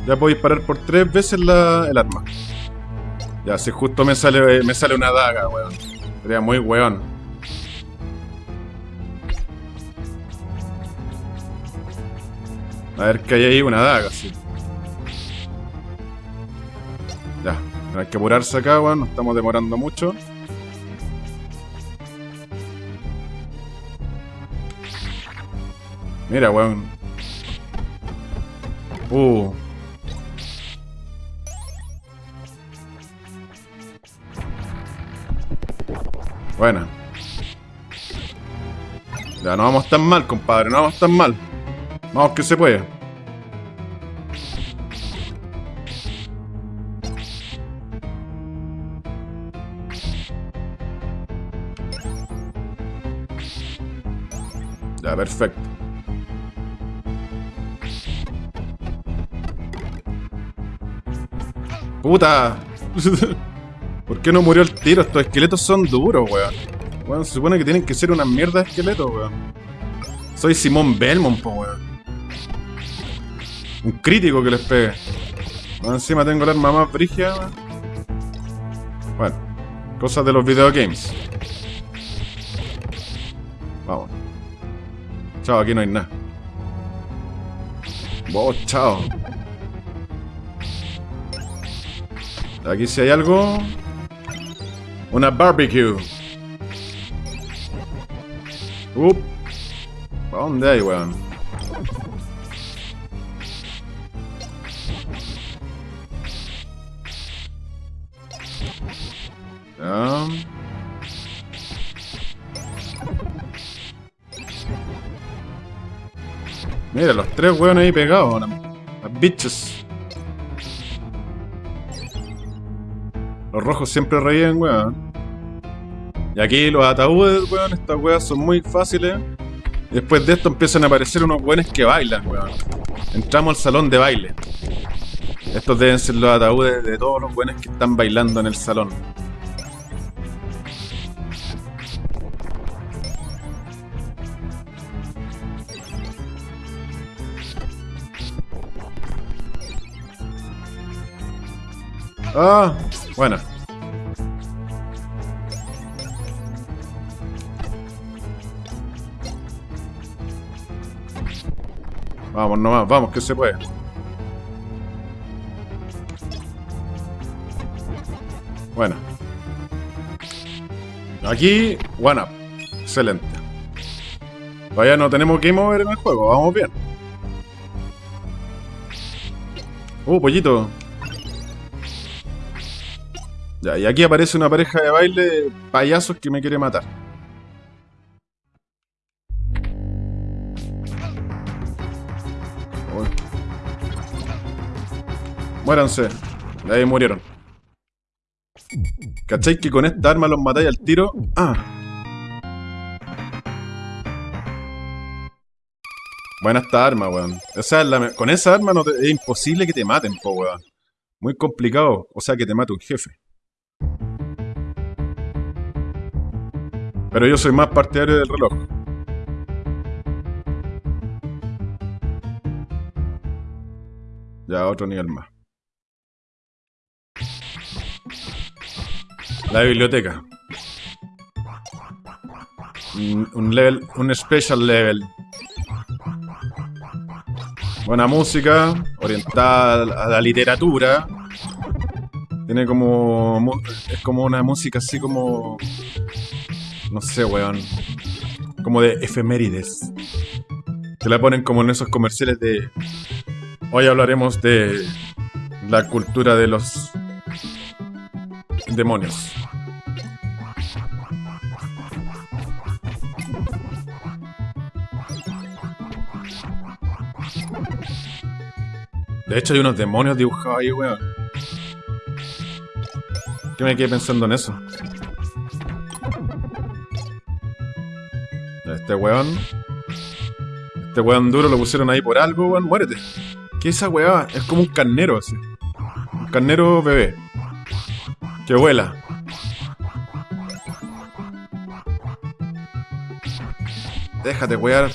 Ya puedo disparar por tres veces el arma. Ya, si justo me sale, me sale una daga, weón. Sería muy weón. A ver que hay ahí una daga, sí. Ya, hay que apurarse acá, weón. Nos estamos demorando mucho. Mira, weón. Uh. Buena. Ya, no vamos tan mal, compadre. No vamos tan mal. Vamos que se puede. Ya, perfecto. ¡Puta! *laughs* ¿Por qué no murió el tiro? Estos esqueletos son duros, weón. Weón, se supone que tienen que ser unas mierdas de esqueletos, weón. Soy Simón Belmont, po, weón. Un crítico que les pegue. Más encima tengo el arma más brígida, weón. Bueno, cosas de los videogames. Vamos. Chao, aquí no hay nada. Vos, chao. Aquí si hay algo. Una barbecue. Up. ¿Para dónde hay, weón? Mira, los tres weones ahí pegados. Las bitches. Rojos siempre reían, weón. Y aquí los ataúdes, weón, estas weas son muy fáciles. Después de esto empiezan a aparecer unos weones que bailan, weón. Entramos al salón de baile. Estos deben ser los ataúdes de todos los weones que están bailando en el salón. Ah, bueno. Vamos nomás, vamos, que se puede. Bueno. Aquí, one up. Excelente. Vaya, no tenemos que mover en el juego, vamos bien. Uh, pollito. Ya, y aquí aparece una pareja de baile de payasos que me quiere matar. Muéranse. Ahí murieron. ¿Cachai que con esta arma los matáis al tiro? Ah. Buena esta arma, weón. O sea, la- con esa arma no es imposible que te maten, po, weón. Muy complicado. O sea, que te mate un jefe. Pero yo soy más partidario del reloj. Ya, otro nivel más. La biblioteca. Un, level, un special level. Buena música, orientada a la- literatura. Tiene como. Es como una música así como. No sé, weón. Como de efemérides. Que la ponen como en esos comerciales de. Hoy hablaremos de la cultura de los demonios. De hecho, hay unos demonios dibujados ahí, weón. ¿Qué me quedé pensando en eso? Este weón. Este weón duro lo pusieron ahí por algo, weón. Muérete. ¿Qué es esa weá? Es como un carnero así. Un carnero bebé. Que vuela. Déjate wear.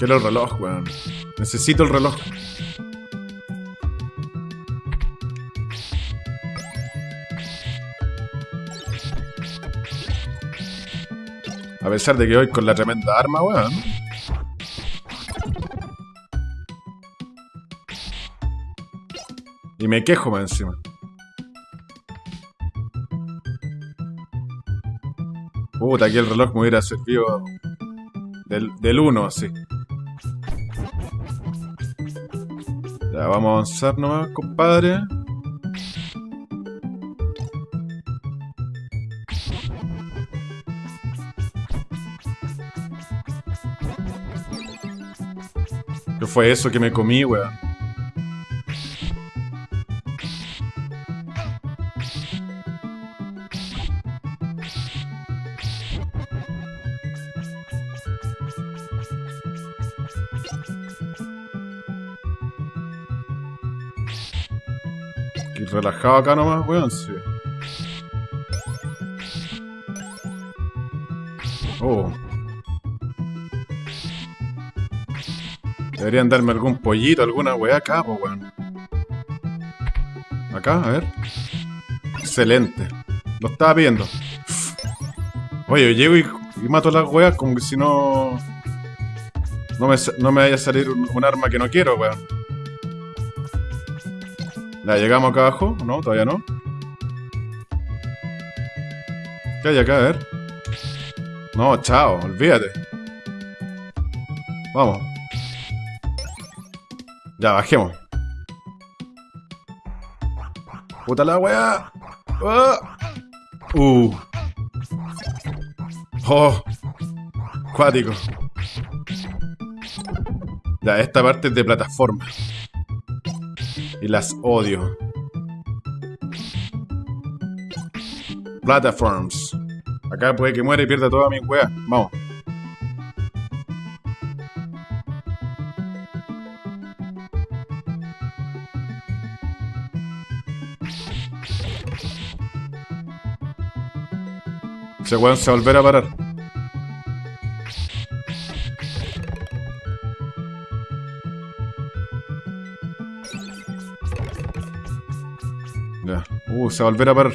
Quiero el reloj, weón. Necesito el reloj. A pesar de que voy con la tremenda arma, weón. Y me quejo más encima. Puta, aquí el reloj me hubiera servido del, del 1, así. Vamos a avanzar nomás, compadre. ¿Qué fue eso que me comí, weón? Relajado acá nomás, weón, sí. Oh. Deberían darme algún pollito, alguna weá acá, pues weón. Acá, a ver. Excelente. Lo estaba viendo. Oye, llego y, y mato las weas como que si no... No me, no me vaya a salir un, un arma que no quiero, weón. Ya, llegamos acá abajo. No, todavía no. ¿Qué hay acá? A ver. No, chao, olvídate. Vamos. Ya, bajemos. Puta la weá. Ah. Uh. Oh. Cuático. Ya, esta parte es de plataforma. Y las odio. Platforms. Acá puede que muera y pierda toda mi weá. Vamos. Ese weón se va a volver a parar. Ya. Se va a volver a parar.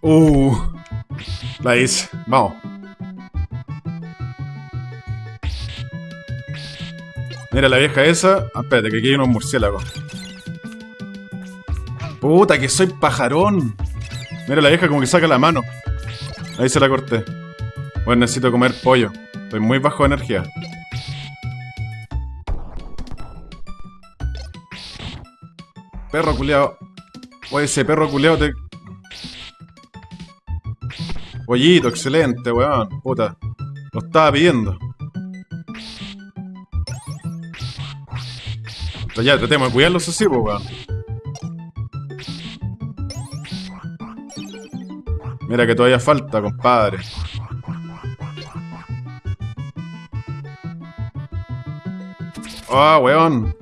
Uh, la hice. Vamos. Mira la vieja esa. Ah, espérate, que aquí hay unos murciélagos. Puta, que soy pajarón. Mira la vieja como que saca la mano. Ahí se la corté. Bueno, necesito comer pollo. Estoy muy bajo de energía. Perro culeado. Oye, ese perro culeado te... Pollito, excelente, weón. Puta. Lo estaba pidiendo. Ya, tratemos de cuidarlos así, pues, weón. Mira que todavía falta, compadre. Ah, weón.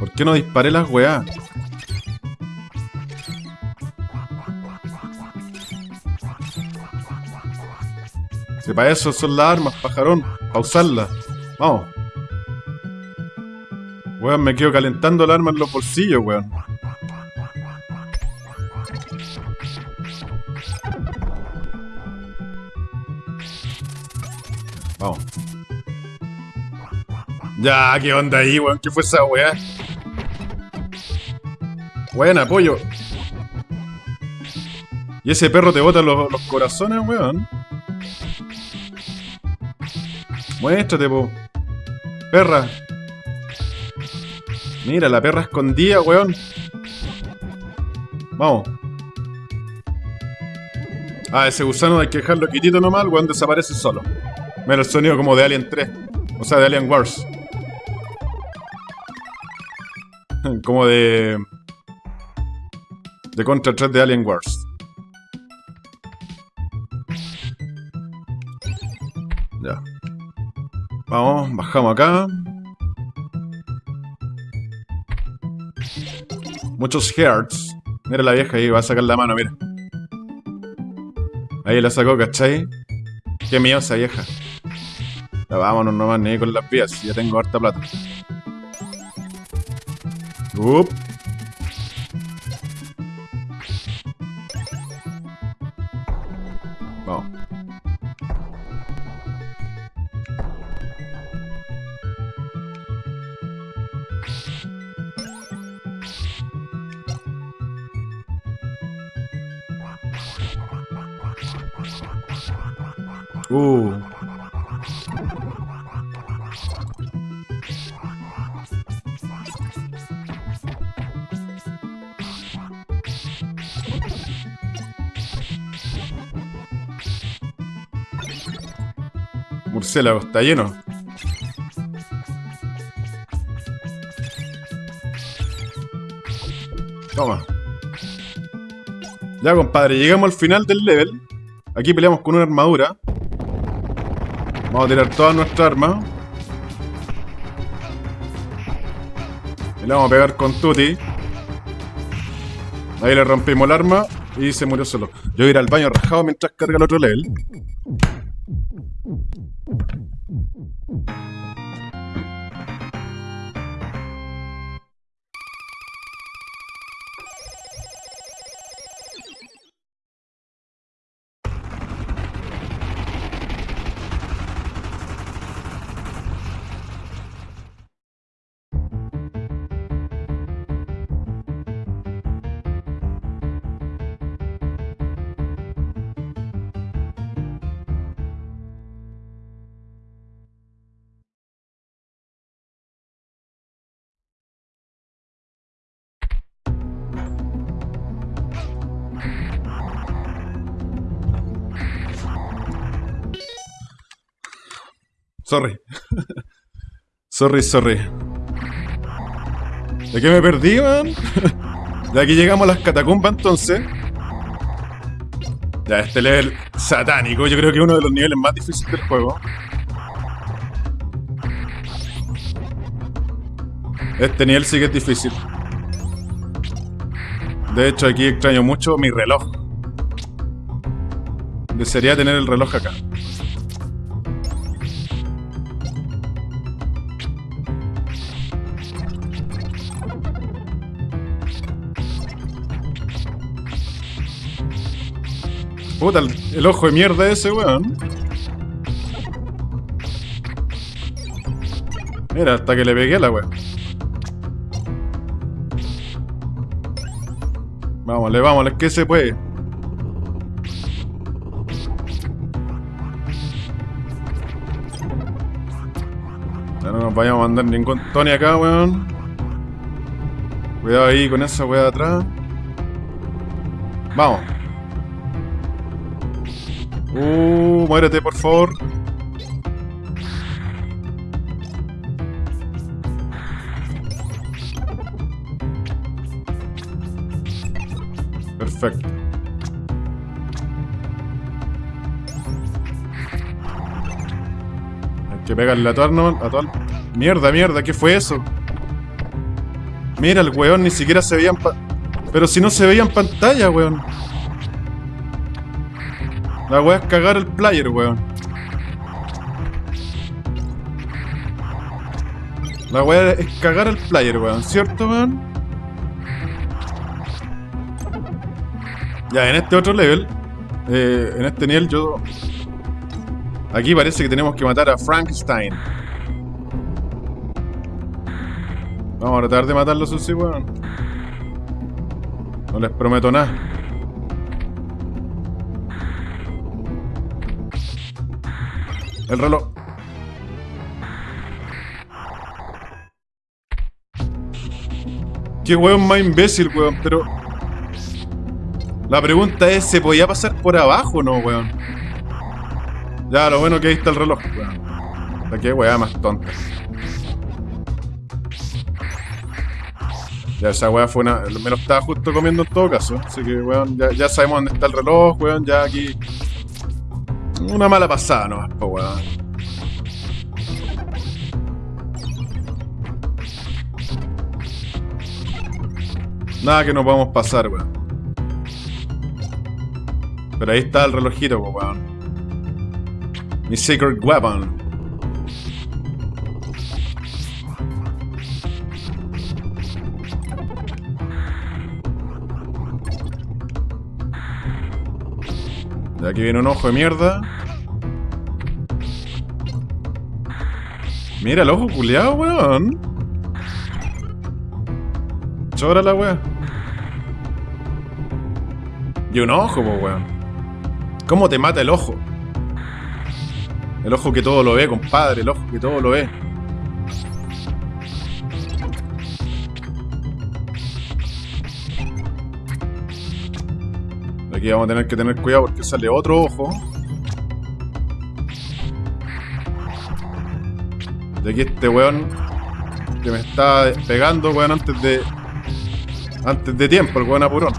¿Por qué no disparé las weá? Si para eso son las armas, pajarón. Para usarlas. Vamos. Weón, me quedo calentando el arma en los bolsillos, weón. Ya, ¿qué onda ahí, weón? ¿Qué fue esa weá? Buena, pollo. Y ese perro te bota los, los corazones, weón. Muéstrate, po. Perra. Mira, la perra escondida, weón. Vamos. Ah, ese gusano hay que dejarlo quitito nomás, el weón desaparece solo. Mira el sonido como de Alien 3. O sea, de Alien Wars. *laughs* Como de... De Contra 3 de Alien Wars. Ya. Vamos, bajamos acá. Muchos hearts. Mira la vieja ahí, va a sacar la mano, mira. Ahí la sacó, ¿cachai? Qué miedo esa vieja. Ya vámonos nomás, ni con las vías. Ya tengo harta plata. Up. murciélago está lleno. Toma. Ya, compadre, llegamos al final del level. Aquí peleamos con una armadura. Vamos a tirar todas nuestras armas. Y le vamos a pegar con Tuti. Ahí le rompimos el arma y se murió solo. Yo voy a ir al baño rajado mientras carga el otro level. Thank you. Sorry. sorry, sorry. ¿De qué me perdí, man? *laughs* de aquí llegamos a las catacumbas entonces. Ya, este level satánico, yo creo que es uno de los niveles más difíciles del juego. Este nivel sí que es difícil. De hecho, aquí extraño mucho mi reloj. Desearía tener el reloj acá. Puta, el, ojo de mierda ese, weón. Mira, hasta que le pegué a la weón. Vámonos, vámonos, que se puede. Ya no nos vayamos a mandar ningún Tony acá, weón. Cuidado ahí con esa weá de atrás. Vamos. Uh, muérete, por favor. Perfecto. Hay que pegarle a todo, a. Mierda, mierda, ¿qué fue eso? Mira, el weón ni siquiera se veía en Pero si no se veía en pantalla, weón. La weá es cagar el player, weón. La weá es cagar el player, weón. ¿Cierto, weón? Ya, en este otro level, eh, en este nivel yo... Aquí parece que tenemos que matar a Frankenstein. Vamos a tratar de matarlo, sí, weón. No les prometo nada. El reloj. Qué weón más imbécil, weón, pero... La pregunta es, ¿se podía pasar por abajo o no, weón? Ya, lo bueno que ahí está el reloj, weón. La que weá más tonta. Ya, esa weá fue una... Me lo estaba justo comiendo en todo caso. Así que, weón, ya, ya sabemos dónde está el reloj, weón. Ya aquí una mala pasada nomás, po weón. Nada que no podamos pasar, weón. Pero ahí está el relojito, po weón. Mi secret weapon. Aquí viene un ojo de mierda. Mira el ojo culiado, weón. Chora la weón. Y un ojo, weón. ¿Cómo te mata el ojo? El ojo que todo lo ve, compadre. El ojo que todo lo ve. Aquí vamos a tener que tener cuidado porque sale otro ojo. De aquí este weón que me está pegando, weón, antes de Antes de tiempo, el buen apurón.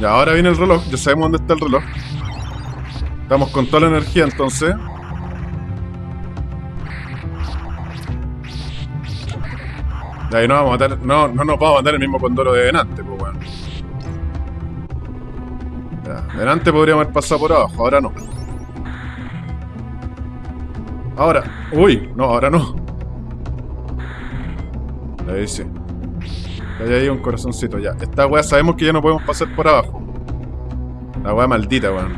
Ya, ahora viene el reloj. Ya sabemos dónde está el reloj. Estamos con toda la energía entonces. De ahí no, vamos a matar, no, no nos vamos a matar el mismo condoro de delante, pues bueno. Ya, delante podríamos haber pasado por abajo, ahora no. Ahora, uy, no, ahora no. Ahí sí. Hay ahí un corazoncito, ya. Esta weá sabemos que ya no podemos pasar por abajo. La weá maldita, weón.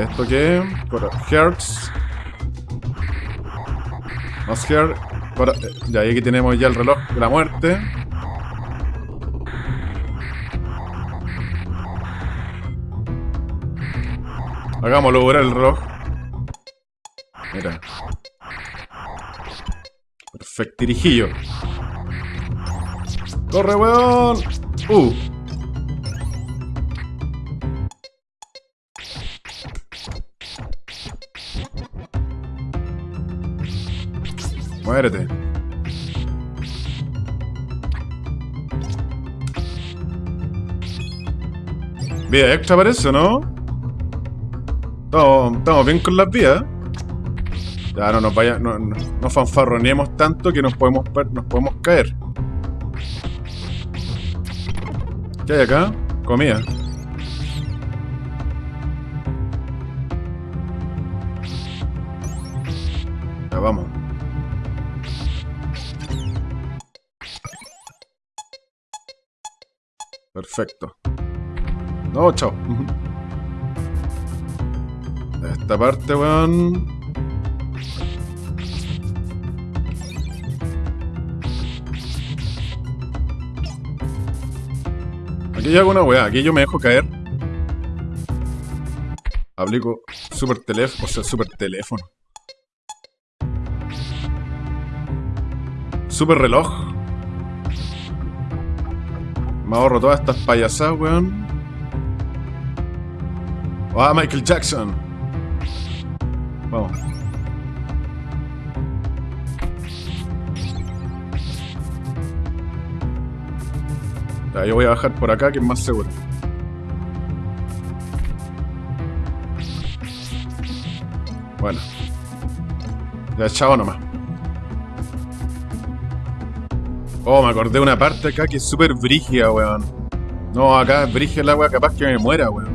¿Esto qué? Hearts. Más heart. Ya, y aquí tenemos ya el reloj de la muerte. Hagámoslo ver el reloj. Mira. Perfectirijillo. ¡Corre, weón! ¡Uh! Muérete. Vida extra parece, ¿no? Estamos bien con las vías. Ya no nos vaya, no, no, no fanfarroneemos tanto que nos podemos, nos podemos caer. ¿Qué hay acá? Comida. Ya vamos. Perfecto. No, chao. Esta parte, weón. Aquí yo hago una weá, aquí yo me dejo caer. Aplico super teléfono, o sea, super teléfono. Super reloj. Me ahorro todas estas payasadas, weón. Ah, Michael Jackson. Vamos. Ya, yo voy a bajar por acá que es más seguro. Bueno. Ya, chao nomás. Oh, me acordé de una parte acá que es súper brígida, weón. No, acá es brígida el agua, capaz que me muera, weón.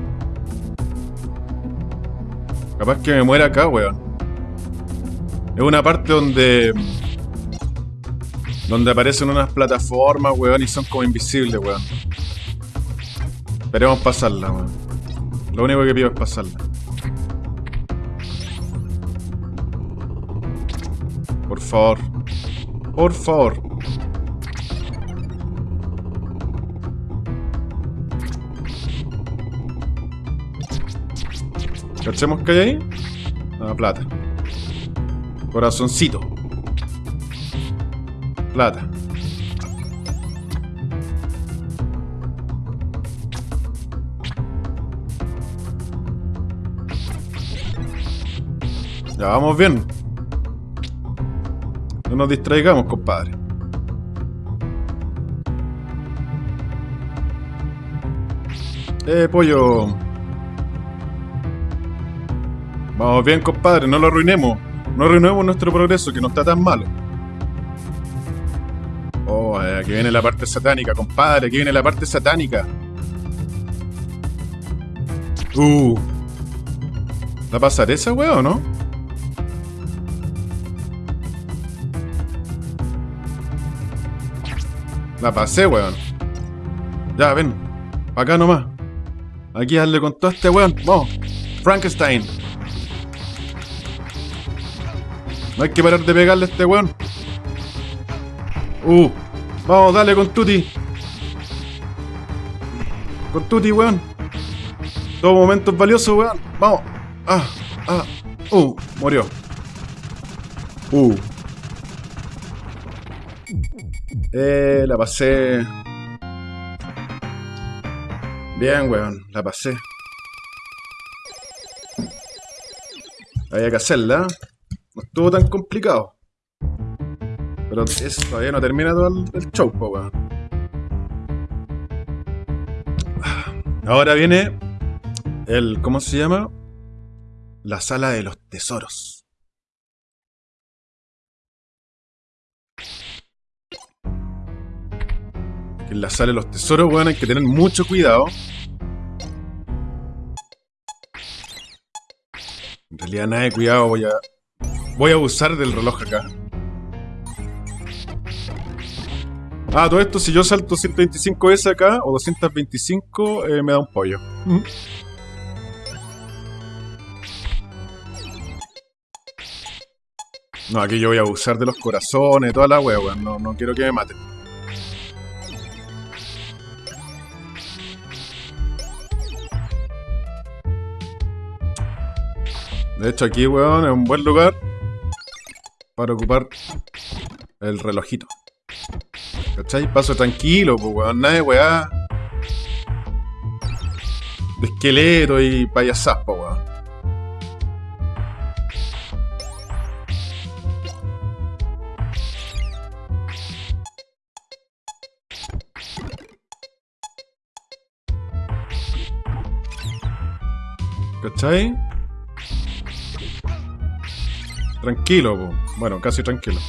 Capaz que me muera acá, weón. Es una parte donde... Donde aparecen unas plataformas, weón, y son como invisibles, weón. Esperemos pasarla, weón. Lo único que pido es pasarla. Por favor. Por favor. ¿Cachemos que hay ahí? Ah, plata. Corazoncito. Plata. Ya vamos bien. No nos distraigamos, compadre. Eh, pollo. Vamos bien, compadre, no lo arruinemos. No arruinemos nuestro progreso, que no está tan malo. Oh, eh, aquí viene la parte satánica, compadre, aquí viene la parte satánica. Uh. ¿La pasaré esa weón, o no? La pasé, weón. Ya, ven. Acá nomás. Aquí darle con todo este weón. Vamos. Frankenstein. No hay que parar de pegarle a este weón. Uh, vamos, dale con Tuti. Con Tuti, weón. Todo momento es valioso, weón. Vamos. Ah, ah. Uh, murió. Uh. Eh, la pasé. Bien, weón, la pasé. Había que hacerla. No estuvo tan complicado. Pero eso todavía no termina todo el, show, po, weón. Ahora viene el. ¿Cómo se llama? La sala de los tesoros. En la sala de los tesoros, weón, hay que tener mucho cuidado. En realidad nada de cuidado, voy a... Voy a abusar del reloj acá. Ah, todo esto, si yo salto 125S acá, o 225, eh, me da un pollo. No, aquí yo voy a abusar de los corazones, toda la weón. No, no quiero que me maten. De hecho, aquí, weón, es un buen lugar para ocupar el relojito. ¿Cachai? Paso tranquilo, pues, weón. Nada de weá. De esqueleto y payasas, pues, weón. ¿Cachai? Tranquilo, bueno, casi tranquilo.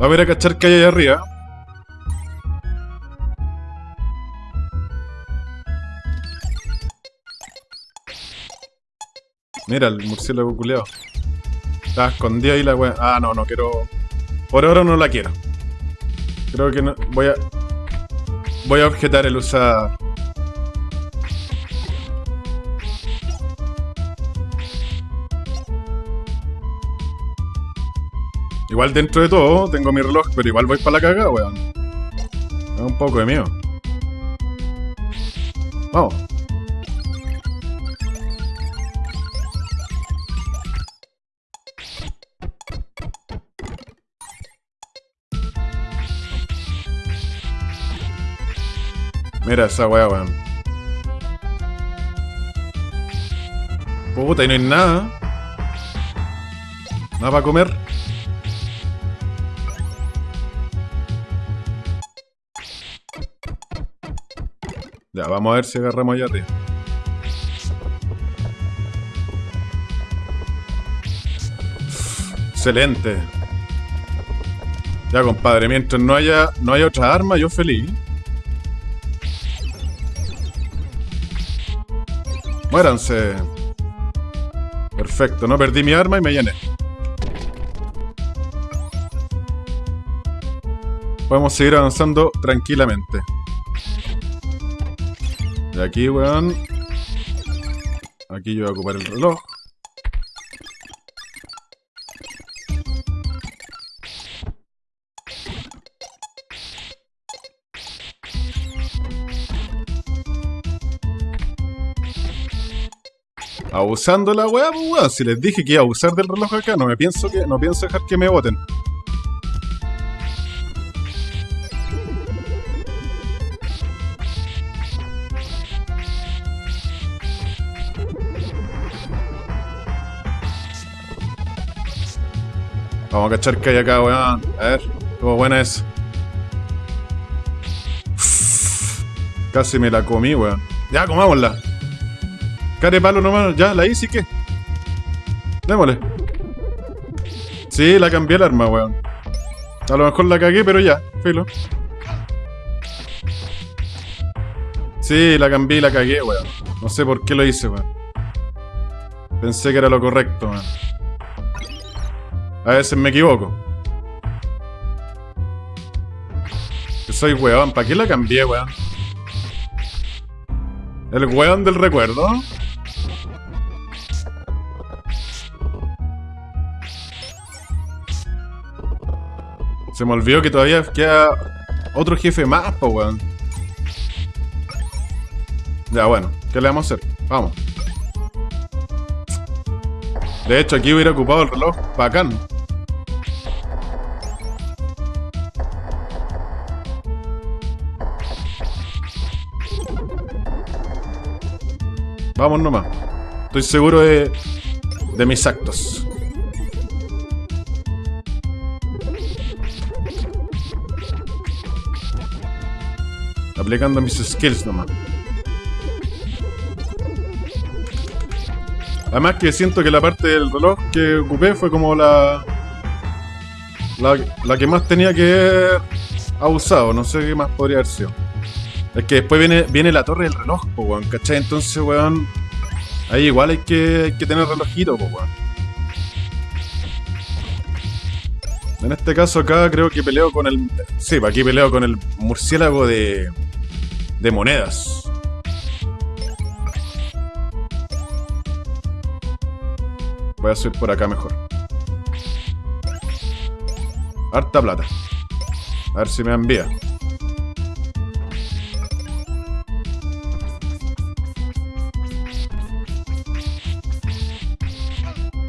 Va a ver a cachar que hay allá arriba. Mira el murciélago culeado. Está escondido ahí la wea. Ah, no, no quiero. Por ahora no la quiero. Creo que no. Voy a. Voy a objetar el usar. Igual dentro de todo, tengo mi reloj, pero igual voy para la cagada, weón. Es un poco de mío. Vamos. Mira esa weá, weón. Puta, y no hay nada. Nada para comer. Vamos a ver si agarramos allá arriba. Excelente. Ya, compadre, mientras no haya, no haya otra arma, yo feliz. Muéranse. Perfecto, no perdí mi arma y me llené. Podemos seguir avanzando tranquilamente. Aquí, weón. Aquí yo voy a ocupar el reloj. Abusando la weá, pues weón. Si les dije que iba a abusar del reloj acá, no me pienso que. No pienso dejar que me voten. Vamos a cachar que hay acá, weón. A ver, estuvo buena esa. Casi me la comí, weón. Ya, comámosla. Care palo nomás, ya, la hice, ¿qué? Démosle. Sí, la cambié el arma, weón. A lo mejor la cagué, pero ya, filo. Sí, la cambié y la cagué, weón. No sé por qué lo hice, weón. Pensé que era lo correcto, weón. A veces me equivoco. Soy weón. ¿Para qué la cambié, weón? El weón del recuerdo. Se me olvidó que todavía queda otro jefe más, po, weón. Ya, bueno. ¿Qué le vamos a hacer? Vamos. De hecho, aquí hubiera ocupado el reloj. Bacán. Vamos nomás. Estoy seguro de, de mis actos. Aplicando mis skills nomás. Además que siento que la parte del reloj que ocupé fue como la... La, que más tenía que haber abusado. No sé qué más podría haber sido. Es que después viene, viene la torre del reloj, po, weón, ¿cachai? Entonces, weón... Ahí igual hay que, tener relojito, po. En este caso acá creo que peleo con el... Sí, aquí peleo con el murciélago de... De monedas. Voy a subir por acá mejor. Harta plata. A ver si me envía.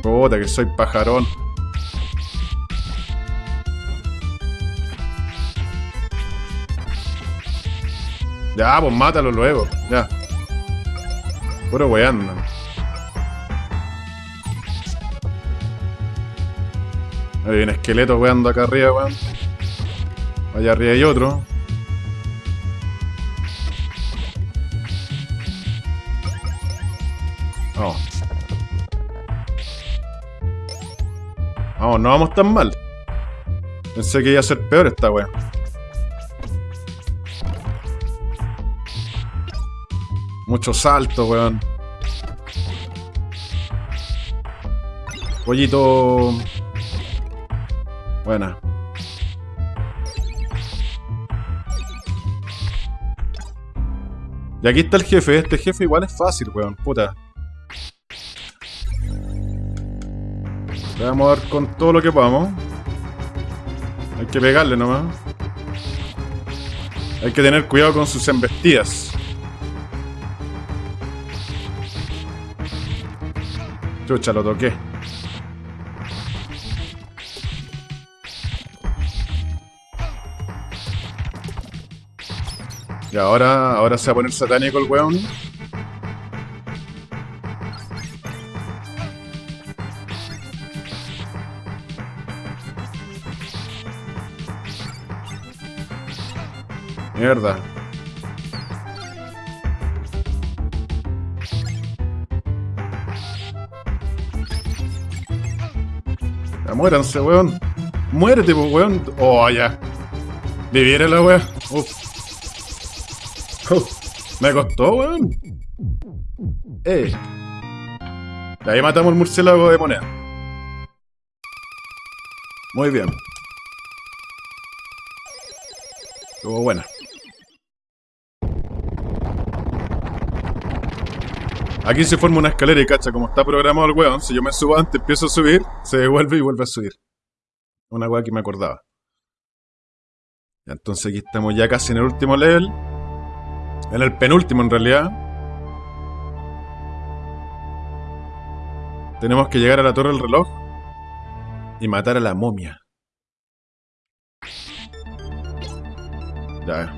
Puta, que soy pajarón. Ya, pues mátalo luego. Ya. Puro weando. Hay un esqueleto weando acá arriba, weón. Allá arriba hay otro. Vamos. Vamos, no vamos tan mal. Pensé que iba a ser peor esta weá. Mucho salto, weón. Pollito Buena. Y aquí está el jefe. Este jefe igual es fácil, weón. Puta. Le vamos a dar con todo lo que podamos. Hay que pegarle nomás. Hay que tener cuidado con sus embestidas. Chucha, lo toqué. Y ahora, ahora se va a poner satánico el weón. Mierda. Ya muéranse, weón. Muérete, weón. Oh, ya. Viviera la weón. Uf. Me costó, weón. Eh. Ahí matamos el murciélago de moneda. Muy bien. Estuvo buena. Aquí se forma una escalera y cacha, como está programado el weón, si yo me subo antes, empiezo a subir, se devuelve y vuelve a subir. Una weá que me acordaba. Entonces aquí estamos ya casi en el último level. En el penúltimo, en realidad. Tenemos que llegar a la torre del reloj y matar a la momia. Ya.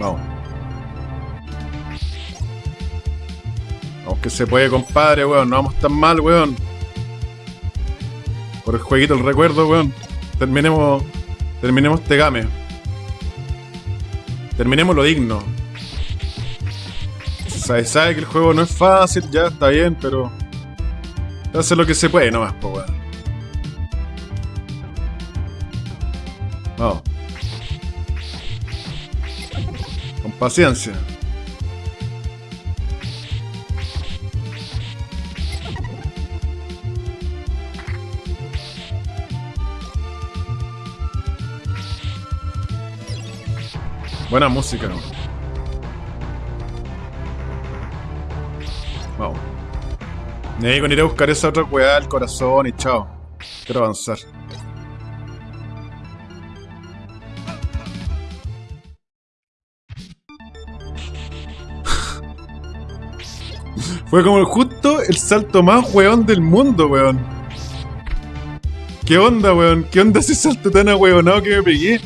Vamos. Vamos que se puede, compadre, weón. No vamos tan mal, weón. Por el jueguito, el recuerdo, weón. Terminemos. Terminemos este game. Terminemos lo digno. Sabe, sabe que el juego no es fácil, ya está bien, pero. Hace lo que se puede nomás, po weón. Vamos. Con paciencia. Buena música. Y con ir a buscar esa otra weá del corazón y chao. Quiero avanzar. *laughs* Fue como justo el salto más weón del mundo, weón. ¿Qué onda, weón? ¿Qué onda ese salto tan ahueonado que me pegué?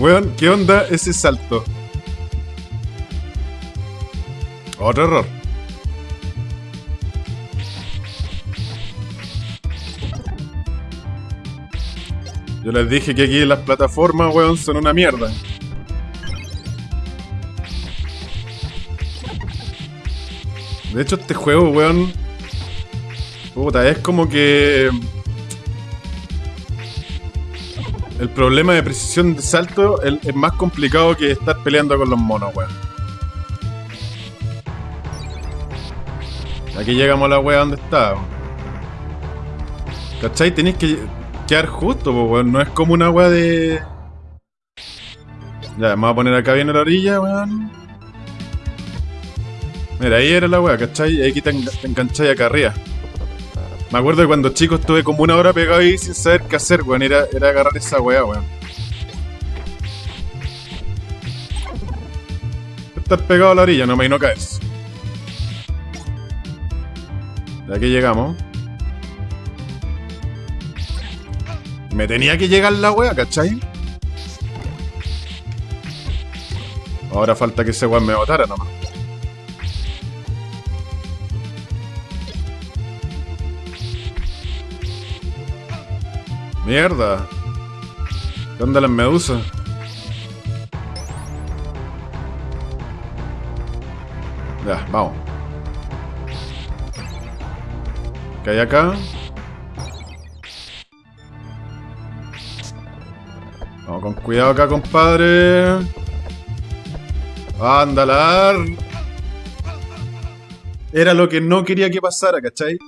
Weón, ¿qué onda ese salto? Otro error. Yo les dije que aquí las plataformas, weón, son una mierda. De hecho, este juego, weón... Puta, es como que... El problema de precisión de salto es, más complicado que estar peleando con los monos, weón. Aquí llegamos a la wea donde está. weón. ¿Cachai? Tenéis que quedar justo, weón. No es como una wea de... Ya, vamos a poner acá bien a la orilla, weón. Mira, ahí era la wea, ¿cachai? Aquí te, enga- te engancháis acá arriba. Me acuerdo que cuando chico estuve como una hora pegado ahí sin saber qué hacer, weón. Era, era agarrar esa weá, weón. Estar pegado a la orilla, no me no caes. De aquí llegamos. Me tenía que llegar la wea, ¿cachai? Ahora falta que ese weón me botara nomás. Mierda. ¿Dónde las medusas? Ya, vamos. ¿Qué hay acá? Vamos con cuidado acá, compadre. Andalar. Era lo que no quería que pasara, ¿cachai?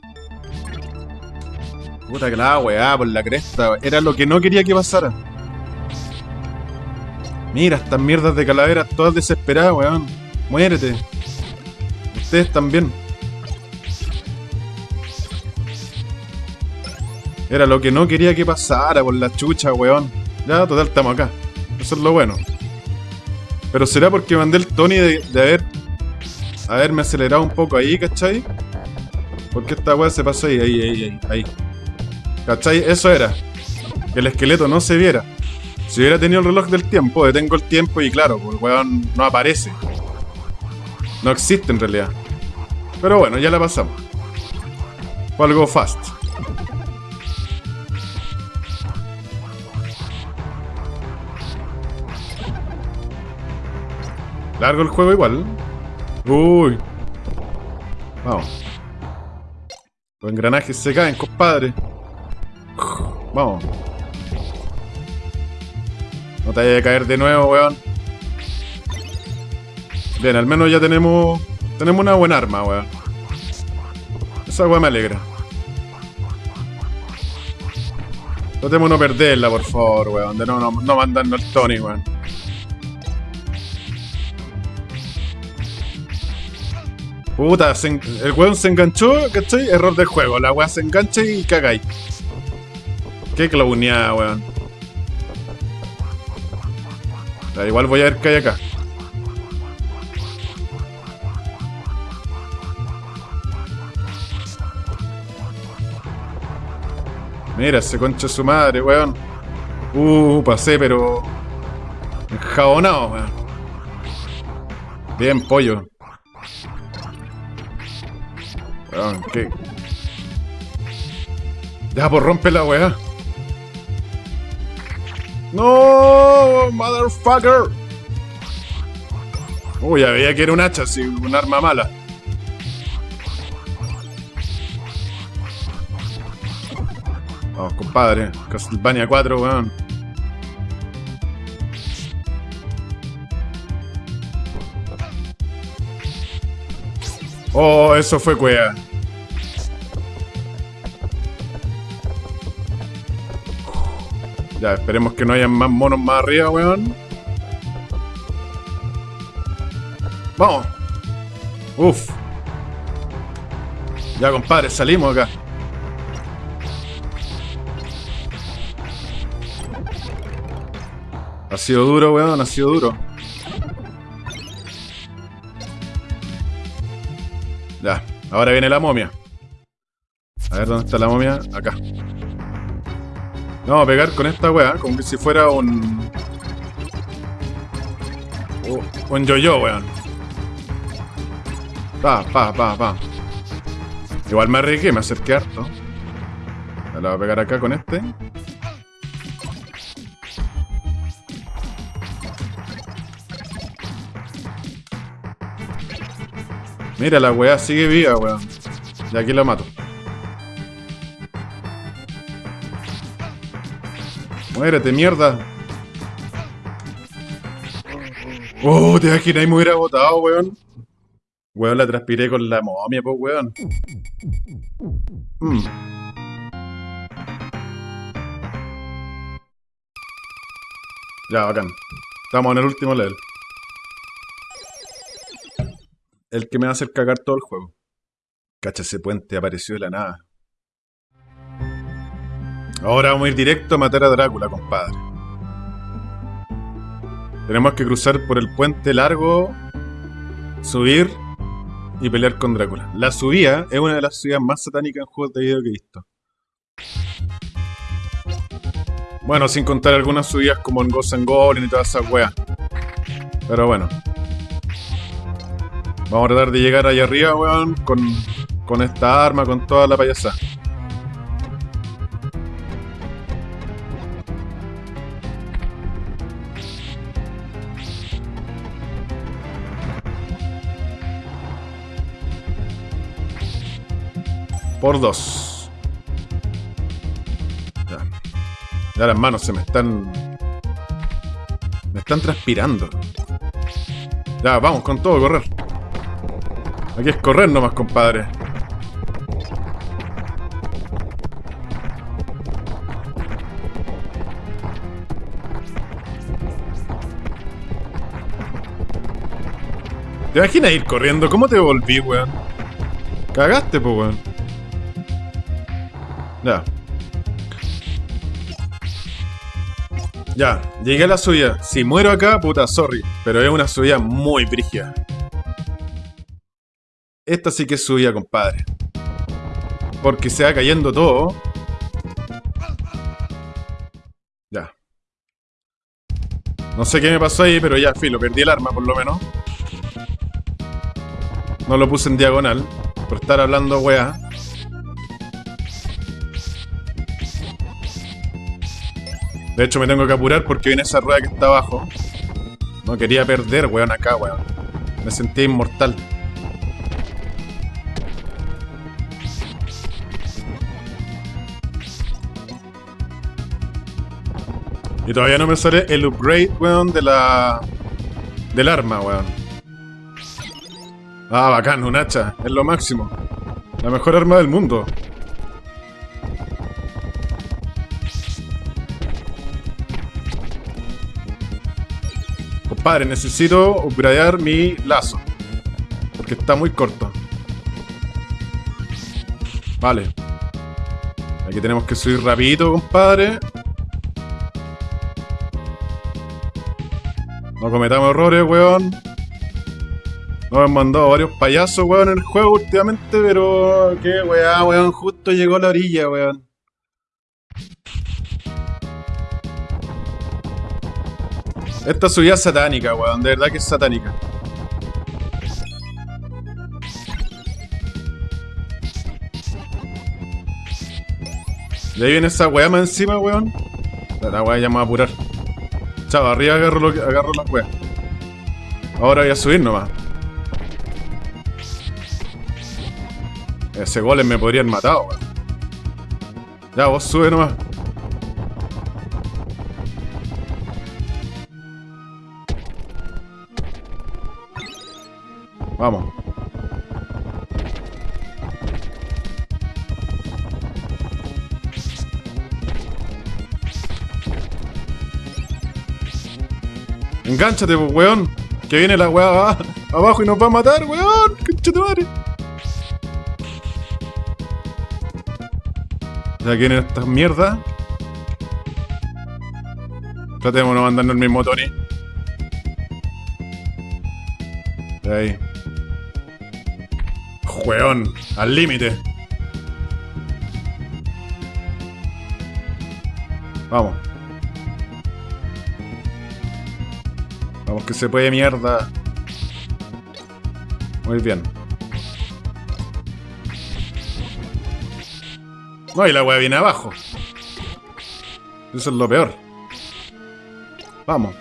Puta que la weá, por la cresta. Era lo que no quería que pasara. Mira, estas mierdas de calaveras todas desesperadas, weón. Muérete. Ustedes también. Era lo que no quería que pasara por la chucha, weón. Ya, total, estamos acá. Eso es lo bueno. Pero será porque mandé el Tony de, de haber haberme acelerado un poco ahí, ¿cachai? Porque esta weá se pasó ahí, ahí, ahí, ahí, ahí. ¿Cachai? Eso era. Que el esqueleto no se viera. Si hubiera tenido el reloj del tiempo, detengo el tiempo y claro, pues el weón no aparece. No existe en realidad. Pero bueno, ya la pasamos. Fue algo fast. Largo el juego igual. Uy. Vamos. Los engranajes se caen, compadre. Vamos. No te vayas a caer de nuevo, weón. Bien, al menos ya tenemos... Tenemos una buena arma, weón. Esa weón me alegra. Tratemos de no perderla, por favor, weón. De no, no, no mandarnos el Tony, weón. Puta, el weón se enganchó, ¿cachai? Error del juego. La weá se engancha y cagáis. Qué clowneada, weón. Da igual voy a ver qué hay acá. Mira, ese concha su madre, weón. Uh, pasé, pero. Enjabonado, weón. Bien, pollo. Weón, qué. Ya, pues rompe la weá. ¡No! ¡Motherfucker! Uy, ya veía que era un hacha, sí, un arma mala. Vamos, compadre. Castlevania 4, weón. Oh, eso fue cuea. Ya, esperemos que no hayan más monos más arriba, weón. Vamos. Uf. Ya, compadre, salimos acá. Ha sido duro, weón, ha sido duro. Ya, ahora viene la momia. A ver dónde está la momia. Acá. Vamos a pegar con esta weá, como que si fuera un. Un yo-yo, weón. Pa, pa, pa, pa. Igual me arriesgué, me acerqué harto. La voy a pegar acá con este. Mira, la weá sigue viva, weón. Y aquí lo mato. Muérete, mierda. Oh, te imaginas me hubiera botado, weón. Weón, la transpiré con la momia, pues, weón. Mm. Ya, bacán. Estamos en el último level. El que me va a hacer cagar todo el juego. Cacha, ese puente apareció de la nada. Ahora vamos a ir directo a matar a Drácula, compadre. Tenemos que cruzar por el puente largo, subir y pelear con Drácula. La subida es una de las subidas más satánicas en juegos de video que he visto. Bueno, sin contar algunas subidas como en Ghost and y todas esas weas. Pero bueno. Vamos a tratar de llegar allá arriba, weón, con, con esta arma, con toda la payasada. Por dos. Ya. Ya las manos se me están... Me están transpirando. Ya, vamos con todo, correr. Aquí es correr nomás, compadre. ¿Te imaginas ir corriendo? ¿Cómo te volví, weón? Cagaste, po, weón. Ya. Ya, llegué a la suya. Si muero acá, puta, sorry. Pero es una subida muy brígida. Esta sí que es subida, compadre. Porque se va cayendo todo. Ya. No sé qué me pasó ahí, pero ya, filo, perdí el arma por lo menos. No lo puse en diagonal. Por estar hablando weá. De hecho me tengo que apurar porque viene esa rueda que está abajo. No quería perder, weón, acá, weón. Me sentía inmortal. Y todavía no me sale el upgrade, weón, de la... Del arma, weón. Ah, bacán, un hacha. Es lo máximo. La mejor arma del mundo. Compadre, necesito upgradear mi lazo. Porque está muy corto. Vale. Aquí tenemos que subir rapidito, compadre. No cometamos errores, weón. Nos han mandado varios payasos, weón, en el juego últimamente, pero... Qué weá, weón. Justo llegó la orilla, weón. Esta subida es satánica, weón. De verdad que es satánica. Y ahí viene esa weá más encima, weón. La weá ya me va a apurar. Chao, arriba agarro, lo que, agarro las weas. Ahora voy a subir nomás. Ese golem me podrían matar, weón. Ya, vos sube nomás. Engánchate, pues, weón. Que viene la weá abajo y nos va a matar, weón. Conchate madre. Ya vienen estas mierdas. Tratemos de no mandarnos el mismo Tony. Ahí. Weón, al límite. Vamos. Vamos que se puede, mierda. Muy bien. No, y la weá viene abajo. Eso es lo peor. Vamos.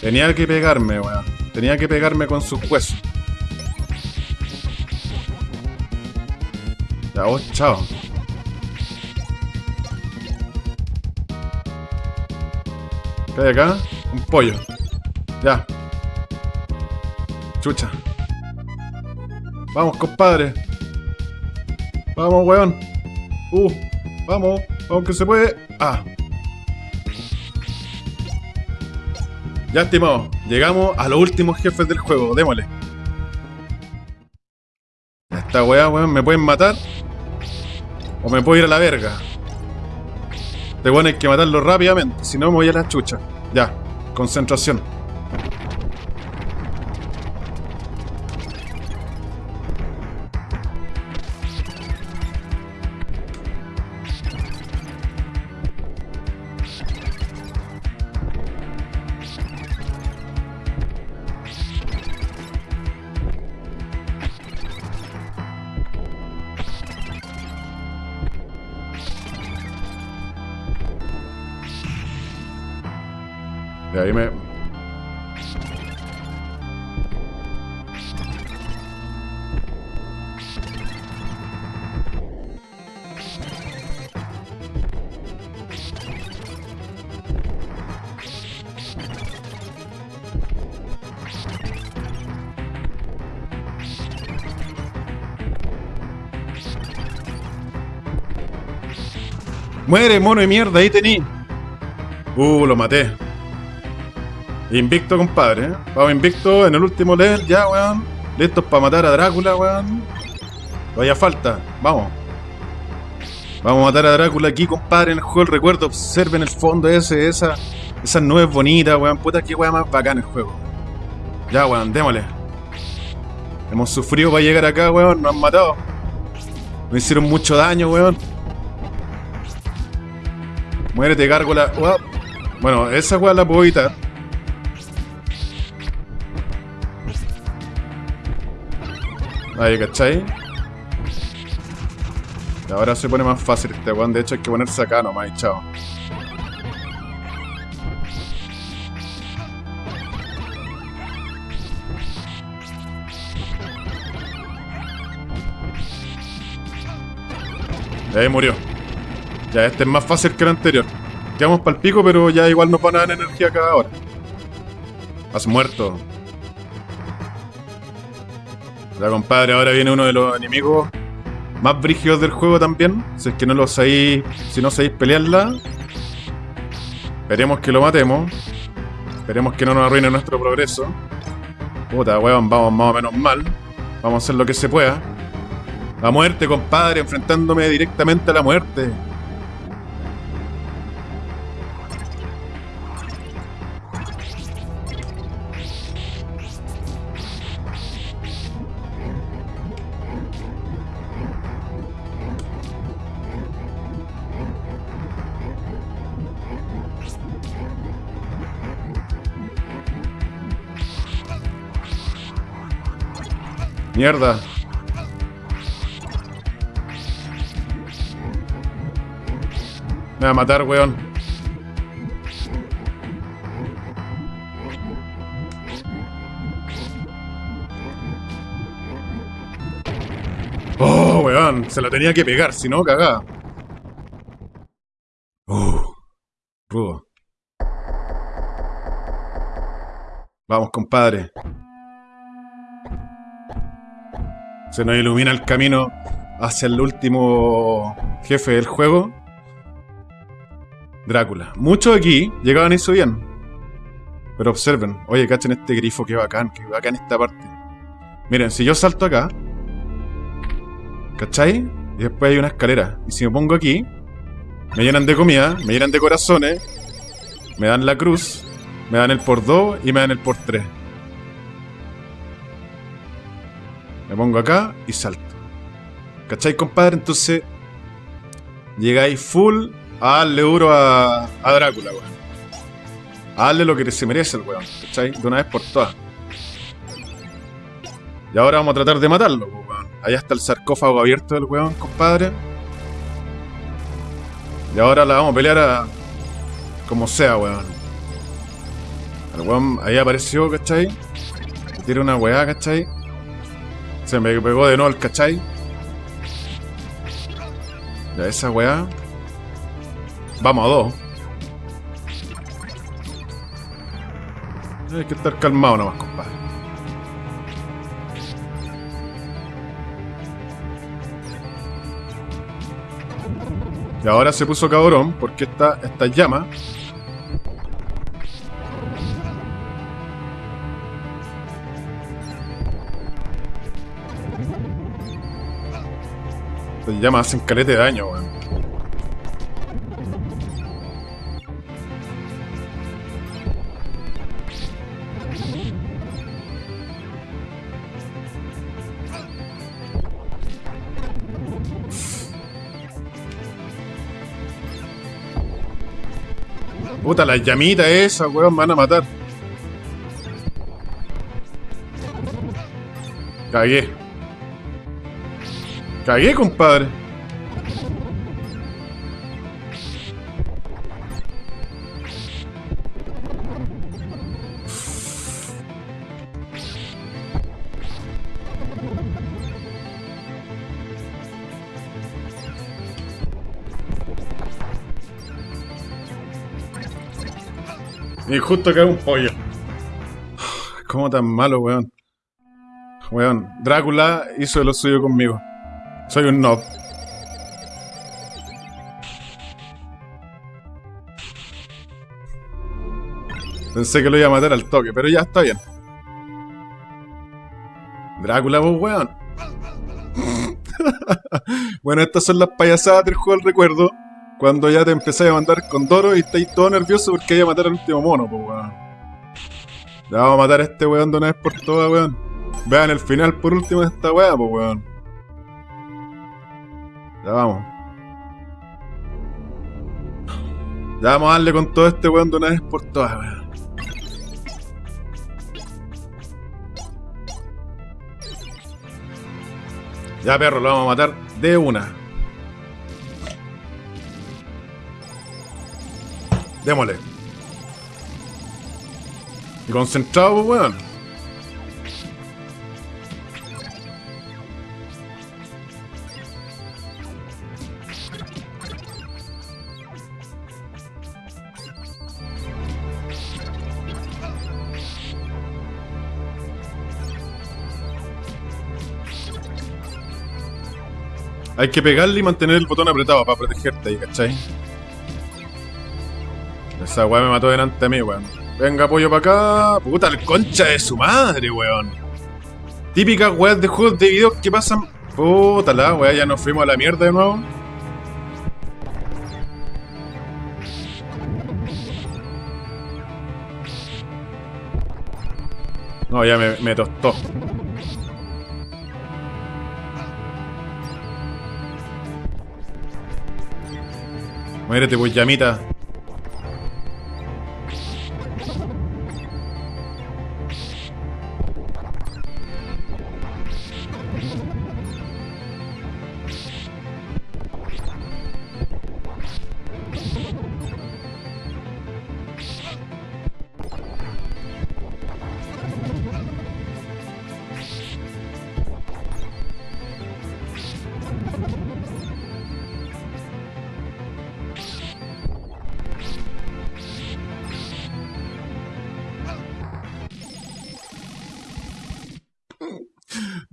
Tenía que pegarme, weón. Tenía que pegarme con sus huesos. Ya, chao. ¿Qué hay acá? Un pollo. Ya. Chucha. Vamos, compadre. Vamos, weón. Uh, vamos. Vamos que se puede. Ah. Ya, estimado. Llegamos a los últimos jefes del juego. Démosle. Esta weá, weón, me pueden matar. O me puedo ir a la verga. Este weón hay que matarlo rápidamente. Si no, me voy a la chucha. Ya. Concentración. Muere, mono de mierda, ahí tení. Uh, lo maté. Invicto, compadre. ¿eh? Vamos invicto en el último level, ya, weón. Listos para matar a Drácula, weón. Vaya falta. Vamos. Vamos a matar a Drácula aquí, compadre, en el juego del recuerdo. Observen el fondo ese, esa, esas nubes bonitas, weón. Puta, qué weón más bacán el juego. Ya, weón, démosle. Hemos sufrido para llegar acá, weón. Nos han matado. Nos hicieron mucho daño, weón. Muérete, gárgola. Bueno, esa weón la puedo evitar. Ahí, ¿cachai? Y ahora se pone más fácil este weón. De hecho, hay que ponerse acá nomás y chao. Y ahí murió. Ya, este es más fácil que el anterior. Quedamos para el pico, pero ya igual nos van a dar energía cada hora. Has muerto. Ya, compadre, ahora viene uno de los enemigos más brígidos del juego también. Si es que no lo sabéis, si no sabéis pelearla. Esperemos que lo matemos. Esperemos que no nos arruine nuestro progreso. Puta, weón, vamos más o menos mal. Vamos a hacer lo que se pueda. La muerte, compadre, enfrentándome directamente a la muerte. Mierda. Me va a matar, weón. Oh, weón. Se la tenía que pegar, si no, cagá. Uh, rudo. Vamos, compadre. Se nos ilumina el camino hacia el último jefe del juego. Drácula. Muchos aquí llegaban y subían. Pero observen. Oye, cachen este grifo, qué bacán, qué bacán esta parte. Miren, si yo salto acá. ¿Cachai? Y después hay una escalera. Y si me pongo aquí, me llenan de comida, me llenan de corazones, me dan la cruz, me dan el por 2 y me dan el por 3. Me pongo acá y salto. ¿Cachai, compadre? Entonces, llegáis full a darle duro a, Drácula, weón. A darle lo que se merece el weón, ¿cachai? De una vez por todas. Y ahora vamos a tratar de matarlo, weón. Allá está el sarcófago abierto del weón, compadre. Y ahora la vamos a pelear a... Como sea, weón. El weón ahí apareció, ¿cachai? Tiene una weá, ¿cachai? Se me pegó de nuevo el ¿cachai? Ya esa weá. Vamos a dos. Hay que estar calmado nomás, compadre. Y ahora se puso cabrón porque esta, esta llama llamas hacen calete de daño, weón. Puta, las llamitas esas, weón, me van a matar. Cagué. Cagué, compadre. Y justo cae un pollo. *sighs* ¿Cómo tan malo, weón? Weón, Drácula hizo lo suyo conmigo. Soy un noob. Pensé que lo iba a matar al toque, pero ya está bien. Drácula, vos, weón. *laughs* bueno, estas son las payasadas del juego del recuerdo. Cuando ya te empecé a mandar con Doro y estáis todo nervioso porque hay a matar al último mono, pues weón. Ya vamos a matar a este weón de una vez por todas, weón. Vean el final por último de esta weá, pues weón. Ya vamos. Ya vamos a darle con todo este weón de una vez por todas, weón. Ya perro, lo vamos a matar de una. Démosle. Y concentrado, pues, weón. Hay que pegarle y mantener el botón apretado para protegerte ahí, ¿cachai? Esa weá me mató delante de mí, weón. Venga, pollo para acá. Puta, el concha de su madre, weón. Típicas weas de juegos de videos que pasan. Puta la weá, ya nos fuimos a la mierda de nuevo. No, ya me tostó. Muérete, pues llamita.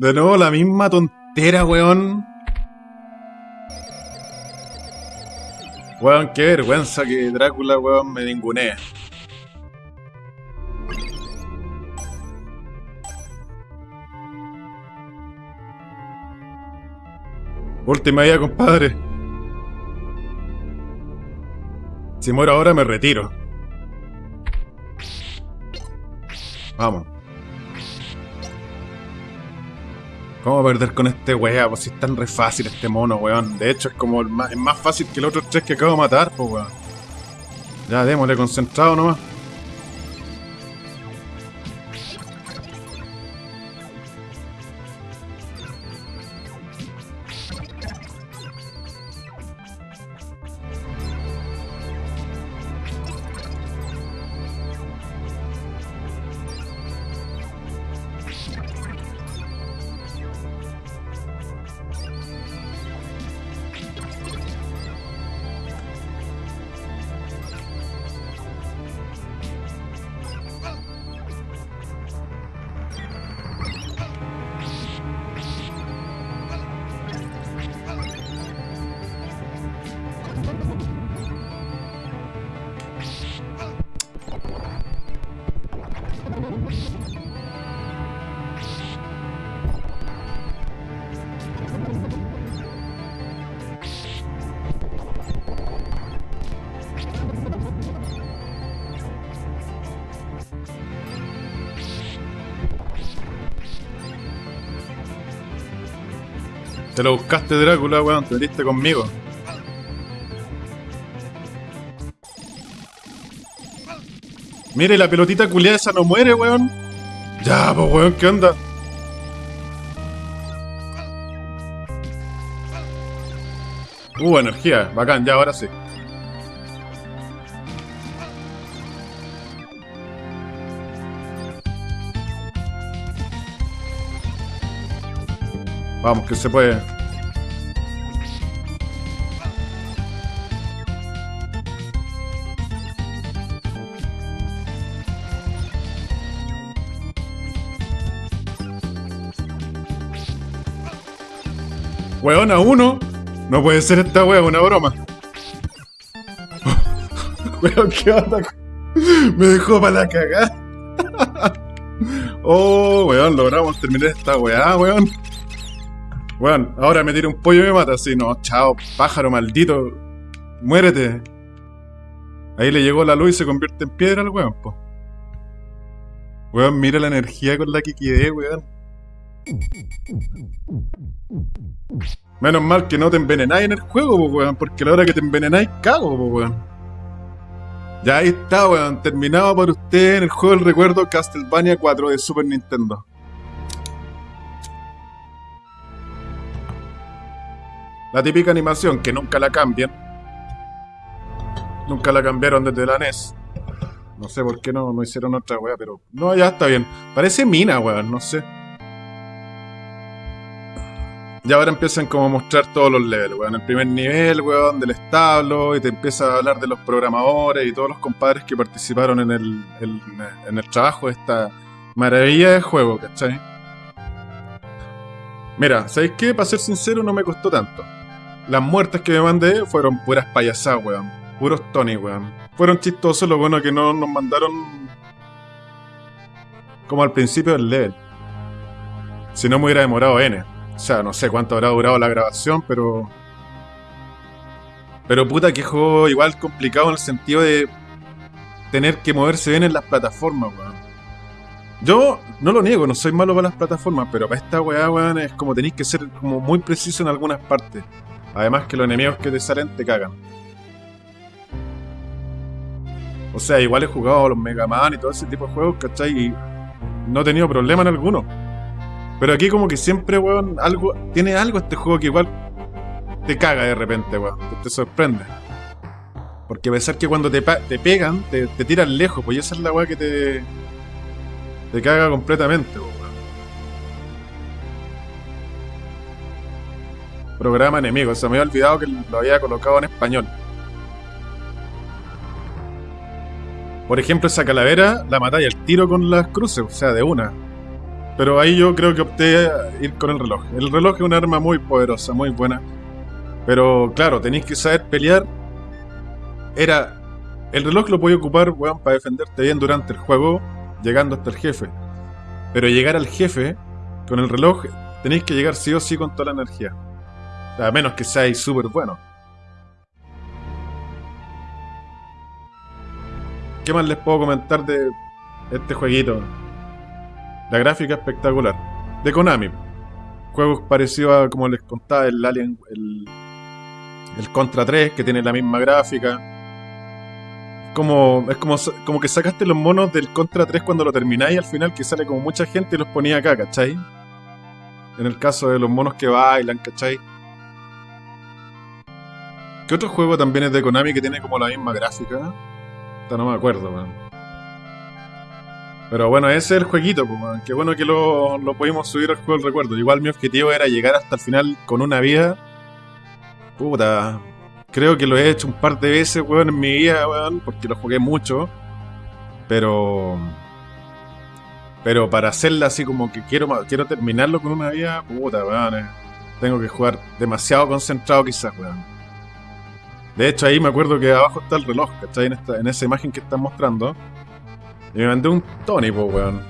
De nuevo la misma tontera, weón. Weón, qué vergüenza que Drácula, weón, me ningunea. Última idea, compadre. Si muero ahora me retiro. Vamos. ¿Cómo perder con este wea? Pues si es tan re fácil este mono, weón. De hecho, es como el más, es más fácil que el otro tres que acabo de matar, pues weón. Ya, démosle concentrado nomás. Te lo buscaste, Drácula, weón. Te metiste conmigo. Mire, la pelotita culiada esa no muere, weón. Ya, pues, weón, ¿qué onda? Uh, energía. Bacán, ya, ahora sí. Vamos, que se puede. Weón, a uno. No puede ser esta wea, una broma. *laughs* Weón, ¿qué onda? Me dejó para la cagada. *laughs* oh, weón, logramos terminar esta weá, weón. Weón, ahora me tira un pollo y me mata. Así, no, chao, pájaro maldito. Muérete. Ahí le llegó la luz y se convierte en piedra al weón, po. Weón, mira la energía con la que quedé, weón. Menos mal que no te envenenáis en el juego, weón, porque la hora que te envenenáis, cago, weón. Ya ahí está, weón, terminado por usted en el juego del recuerdo Castlevania 4 de Super Nintendo. La típica animación que nunca la cambian. Nunca la cambiaron desde la NES. No sé por qué no, no hicieron otra weá, pero. No, ya está bien. Parece mina, weón, no sé. Y ahora empiezan como a mostrar todos los levels, weón. El primer nivel, weón, del establo, y te empieza a hablar de los programadores y todos los compadres que participaron en el, en el trabajo de esta maravilla de juego, ¿cachai? Mira, ¿sabéis qué? Para ser sincero, no me costó tanto. Las muertes que me mandé fueron puras payasadas, weón. Puros Tony, weón. Fueron chistosos, lo bueno que no nos mandaron como al principio del level. Si no me hubiera demorado N. O sea, no sé cuánto habrá durado la grabación, pero. Pero puta, que juego igual complicado en el sentido de tener que moverse bien en las plataformas, weón. Yo no lo niego, no soy malo para las plataformas, pero para esta weá, weón, es como tenéis que ser como muy preciso en algunas partes. Además que los enemigos que te salen te cagan. O sea, igual he jugado a los Mega Man y todo ese tipo de juegos, ¿cachai? Y no he tenido problema en alguno. Pero aquí como que siempre, weón, algo, tiene algo este juego que igual te caga de repente, weón. Te, sorprende. Porque a pesar que cuando te, te pegan, te, te tiran lejos, pues esa es la weá que te, te caga completamente, weón. Programa enemigo, se me había olvidado que lo había colocado en español. Por ejemplo, esa calavera la matáis al tiro con las cruces, o sea, de una. Pero ahí yo creo que opté a ir con el reloj. El reloj es un arma muy poderosa, muy buena. Pero claro, tenéis que saber pelear. Era. El reloj lo podía ocupar, weón, para defenderte bien durante el juego, llegando hasta el jefe. Pero llegar al jefe, con el reloj, tenéis que llegar sí o sí con toda la energía. A menos que seáis súper bueno. ¿Qué más les puedo comentar de este jueguito? La gráfica espectacular. De Konami. Juegos parecidos a, como les contaba, el Alien, el, el Contra 3, que tiene la misma gráfica. Como, es como, como que sacaste los monos del Contra 3 cuando lo termináis al final, que sale como mucha gente y los ponía acá, ¿cachai? En el caso de los monos que bailan, ¿cachai? ¿Qué otro juego también es de Konami que tiene como la misma gráfica? No me acuerdo, man. Pero bueno, ese es el jueguito, pues. Qué bueno que lo, lo pudimos subir al juego del recuerdo. Igual mi objetivo era llegar hasta el final con una vida. Puta. Creo que lo he hecho un par de veces, weón, en mi vida, weón, porque lo jugué mucho. Pero. Pero para hacerla así como que quiero, quiero terminarlo con una vida, puta, weón. eh. Tengo que jugar demasiado concentrado, quizás, weón. De hecho, ahí me acuerdo que abajo está el reloj, ¿cachai? En, esta, en esa imagen que están mostrando. Y me mandé un Tony, po, weón.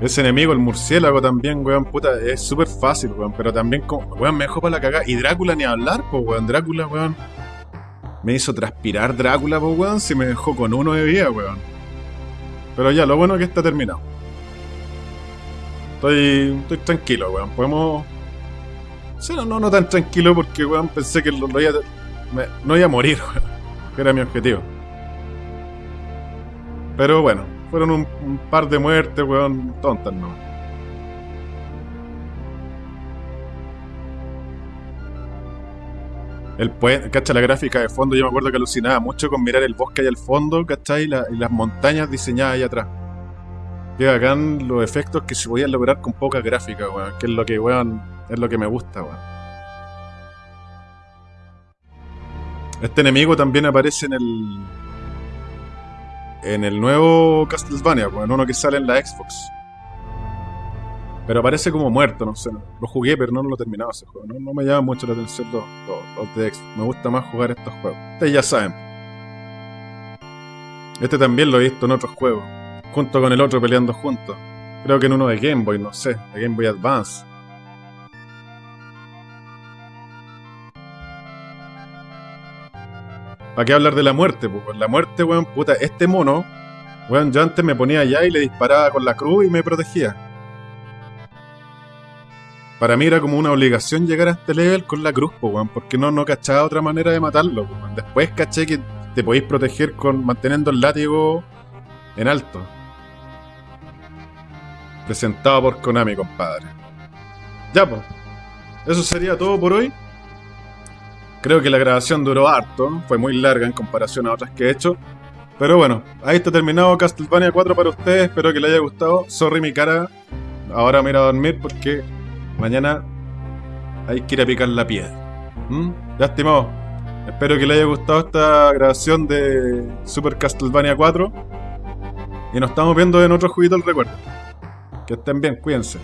Ese enemigo, el murciélago también, weón, puta, es súper fácil, weón. Pero también, como, weón, me dejó para la cagada. Y Drácula ni hablar, po, weón. Drácula, weón. Me hizo transpirar Drácula, po, weón, si me dejó con uno de vida, weón. Pero ya, lo bueno es que está terminado. Estoy, estoy tranquilo, weón. Podemos... Sí, no, no, no tan tranquilo porque, weón, pensé que lo, lo iba me- no iba a morir, *laughs* weón. Que era mi objetivo. Pero bueno, fueron un, par de muertes, weón, tontas, ¿no? El puente, ¿cachai? La gráfica de fondo, yo me acuerdo que alucinaba mucho con mirar el bosque ahí al fondo, ¿cachai? La- y las montañas diseñadas ahí atrás. Qué bacán los efectos que se podían lograr con poca gráfica, weón. Que es lo que, weón, es lo que me gusta, weón. Este enemigo también aparece en el. En el nuevo Castlevania, weón, uno que sale en la Xbox. Pero aparece como muerto, no sé. Lo jugué, pero no lo he terminado ese juego. No, me llama mucho la atención los- los de Xbox. Me gusta más jugar estos juegos. Ustedes ya saben. Este también lo he visto en otros juegos. Junto con el otro peleando juntos. Creo que en uno de Game Boy, no sé. De Game Boy Advance. ¿Para qué hablar de la muerte? Pues la muerte, weón, puta, este mono, weón, yo antes me ponía allá y le disparaba con la cruz y me protegía. Para mí era como una obligación llegar a este level con la cruz, pues, weón, porque no, no cachaba otra manera de matarlo, weón. Después caché que te podéis proteger con manteniendo el látigo en alto. Presentado por Konami, compadre. Ya, pues. Eso sería todo por hoy. Creo que la grabación duró harto, fue muy larga en comparación a otras que he hecho. Pero bueno, ahí está terminado Castlevania 4 para ustedes, espero que les haya gustado. Sorry mi cara, ahora me iré a dormir porque mañana hay que ir a picar la piedra. ¿Mm? Ya espero que les haya gustado esta grabación de Super Castlevania 4. Y nos estamos viendo en otro juguito del recuerdo. Que estén bien, cuídense.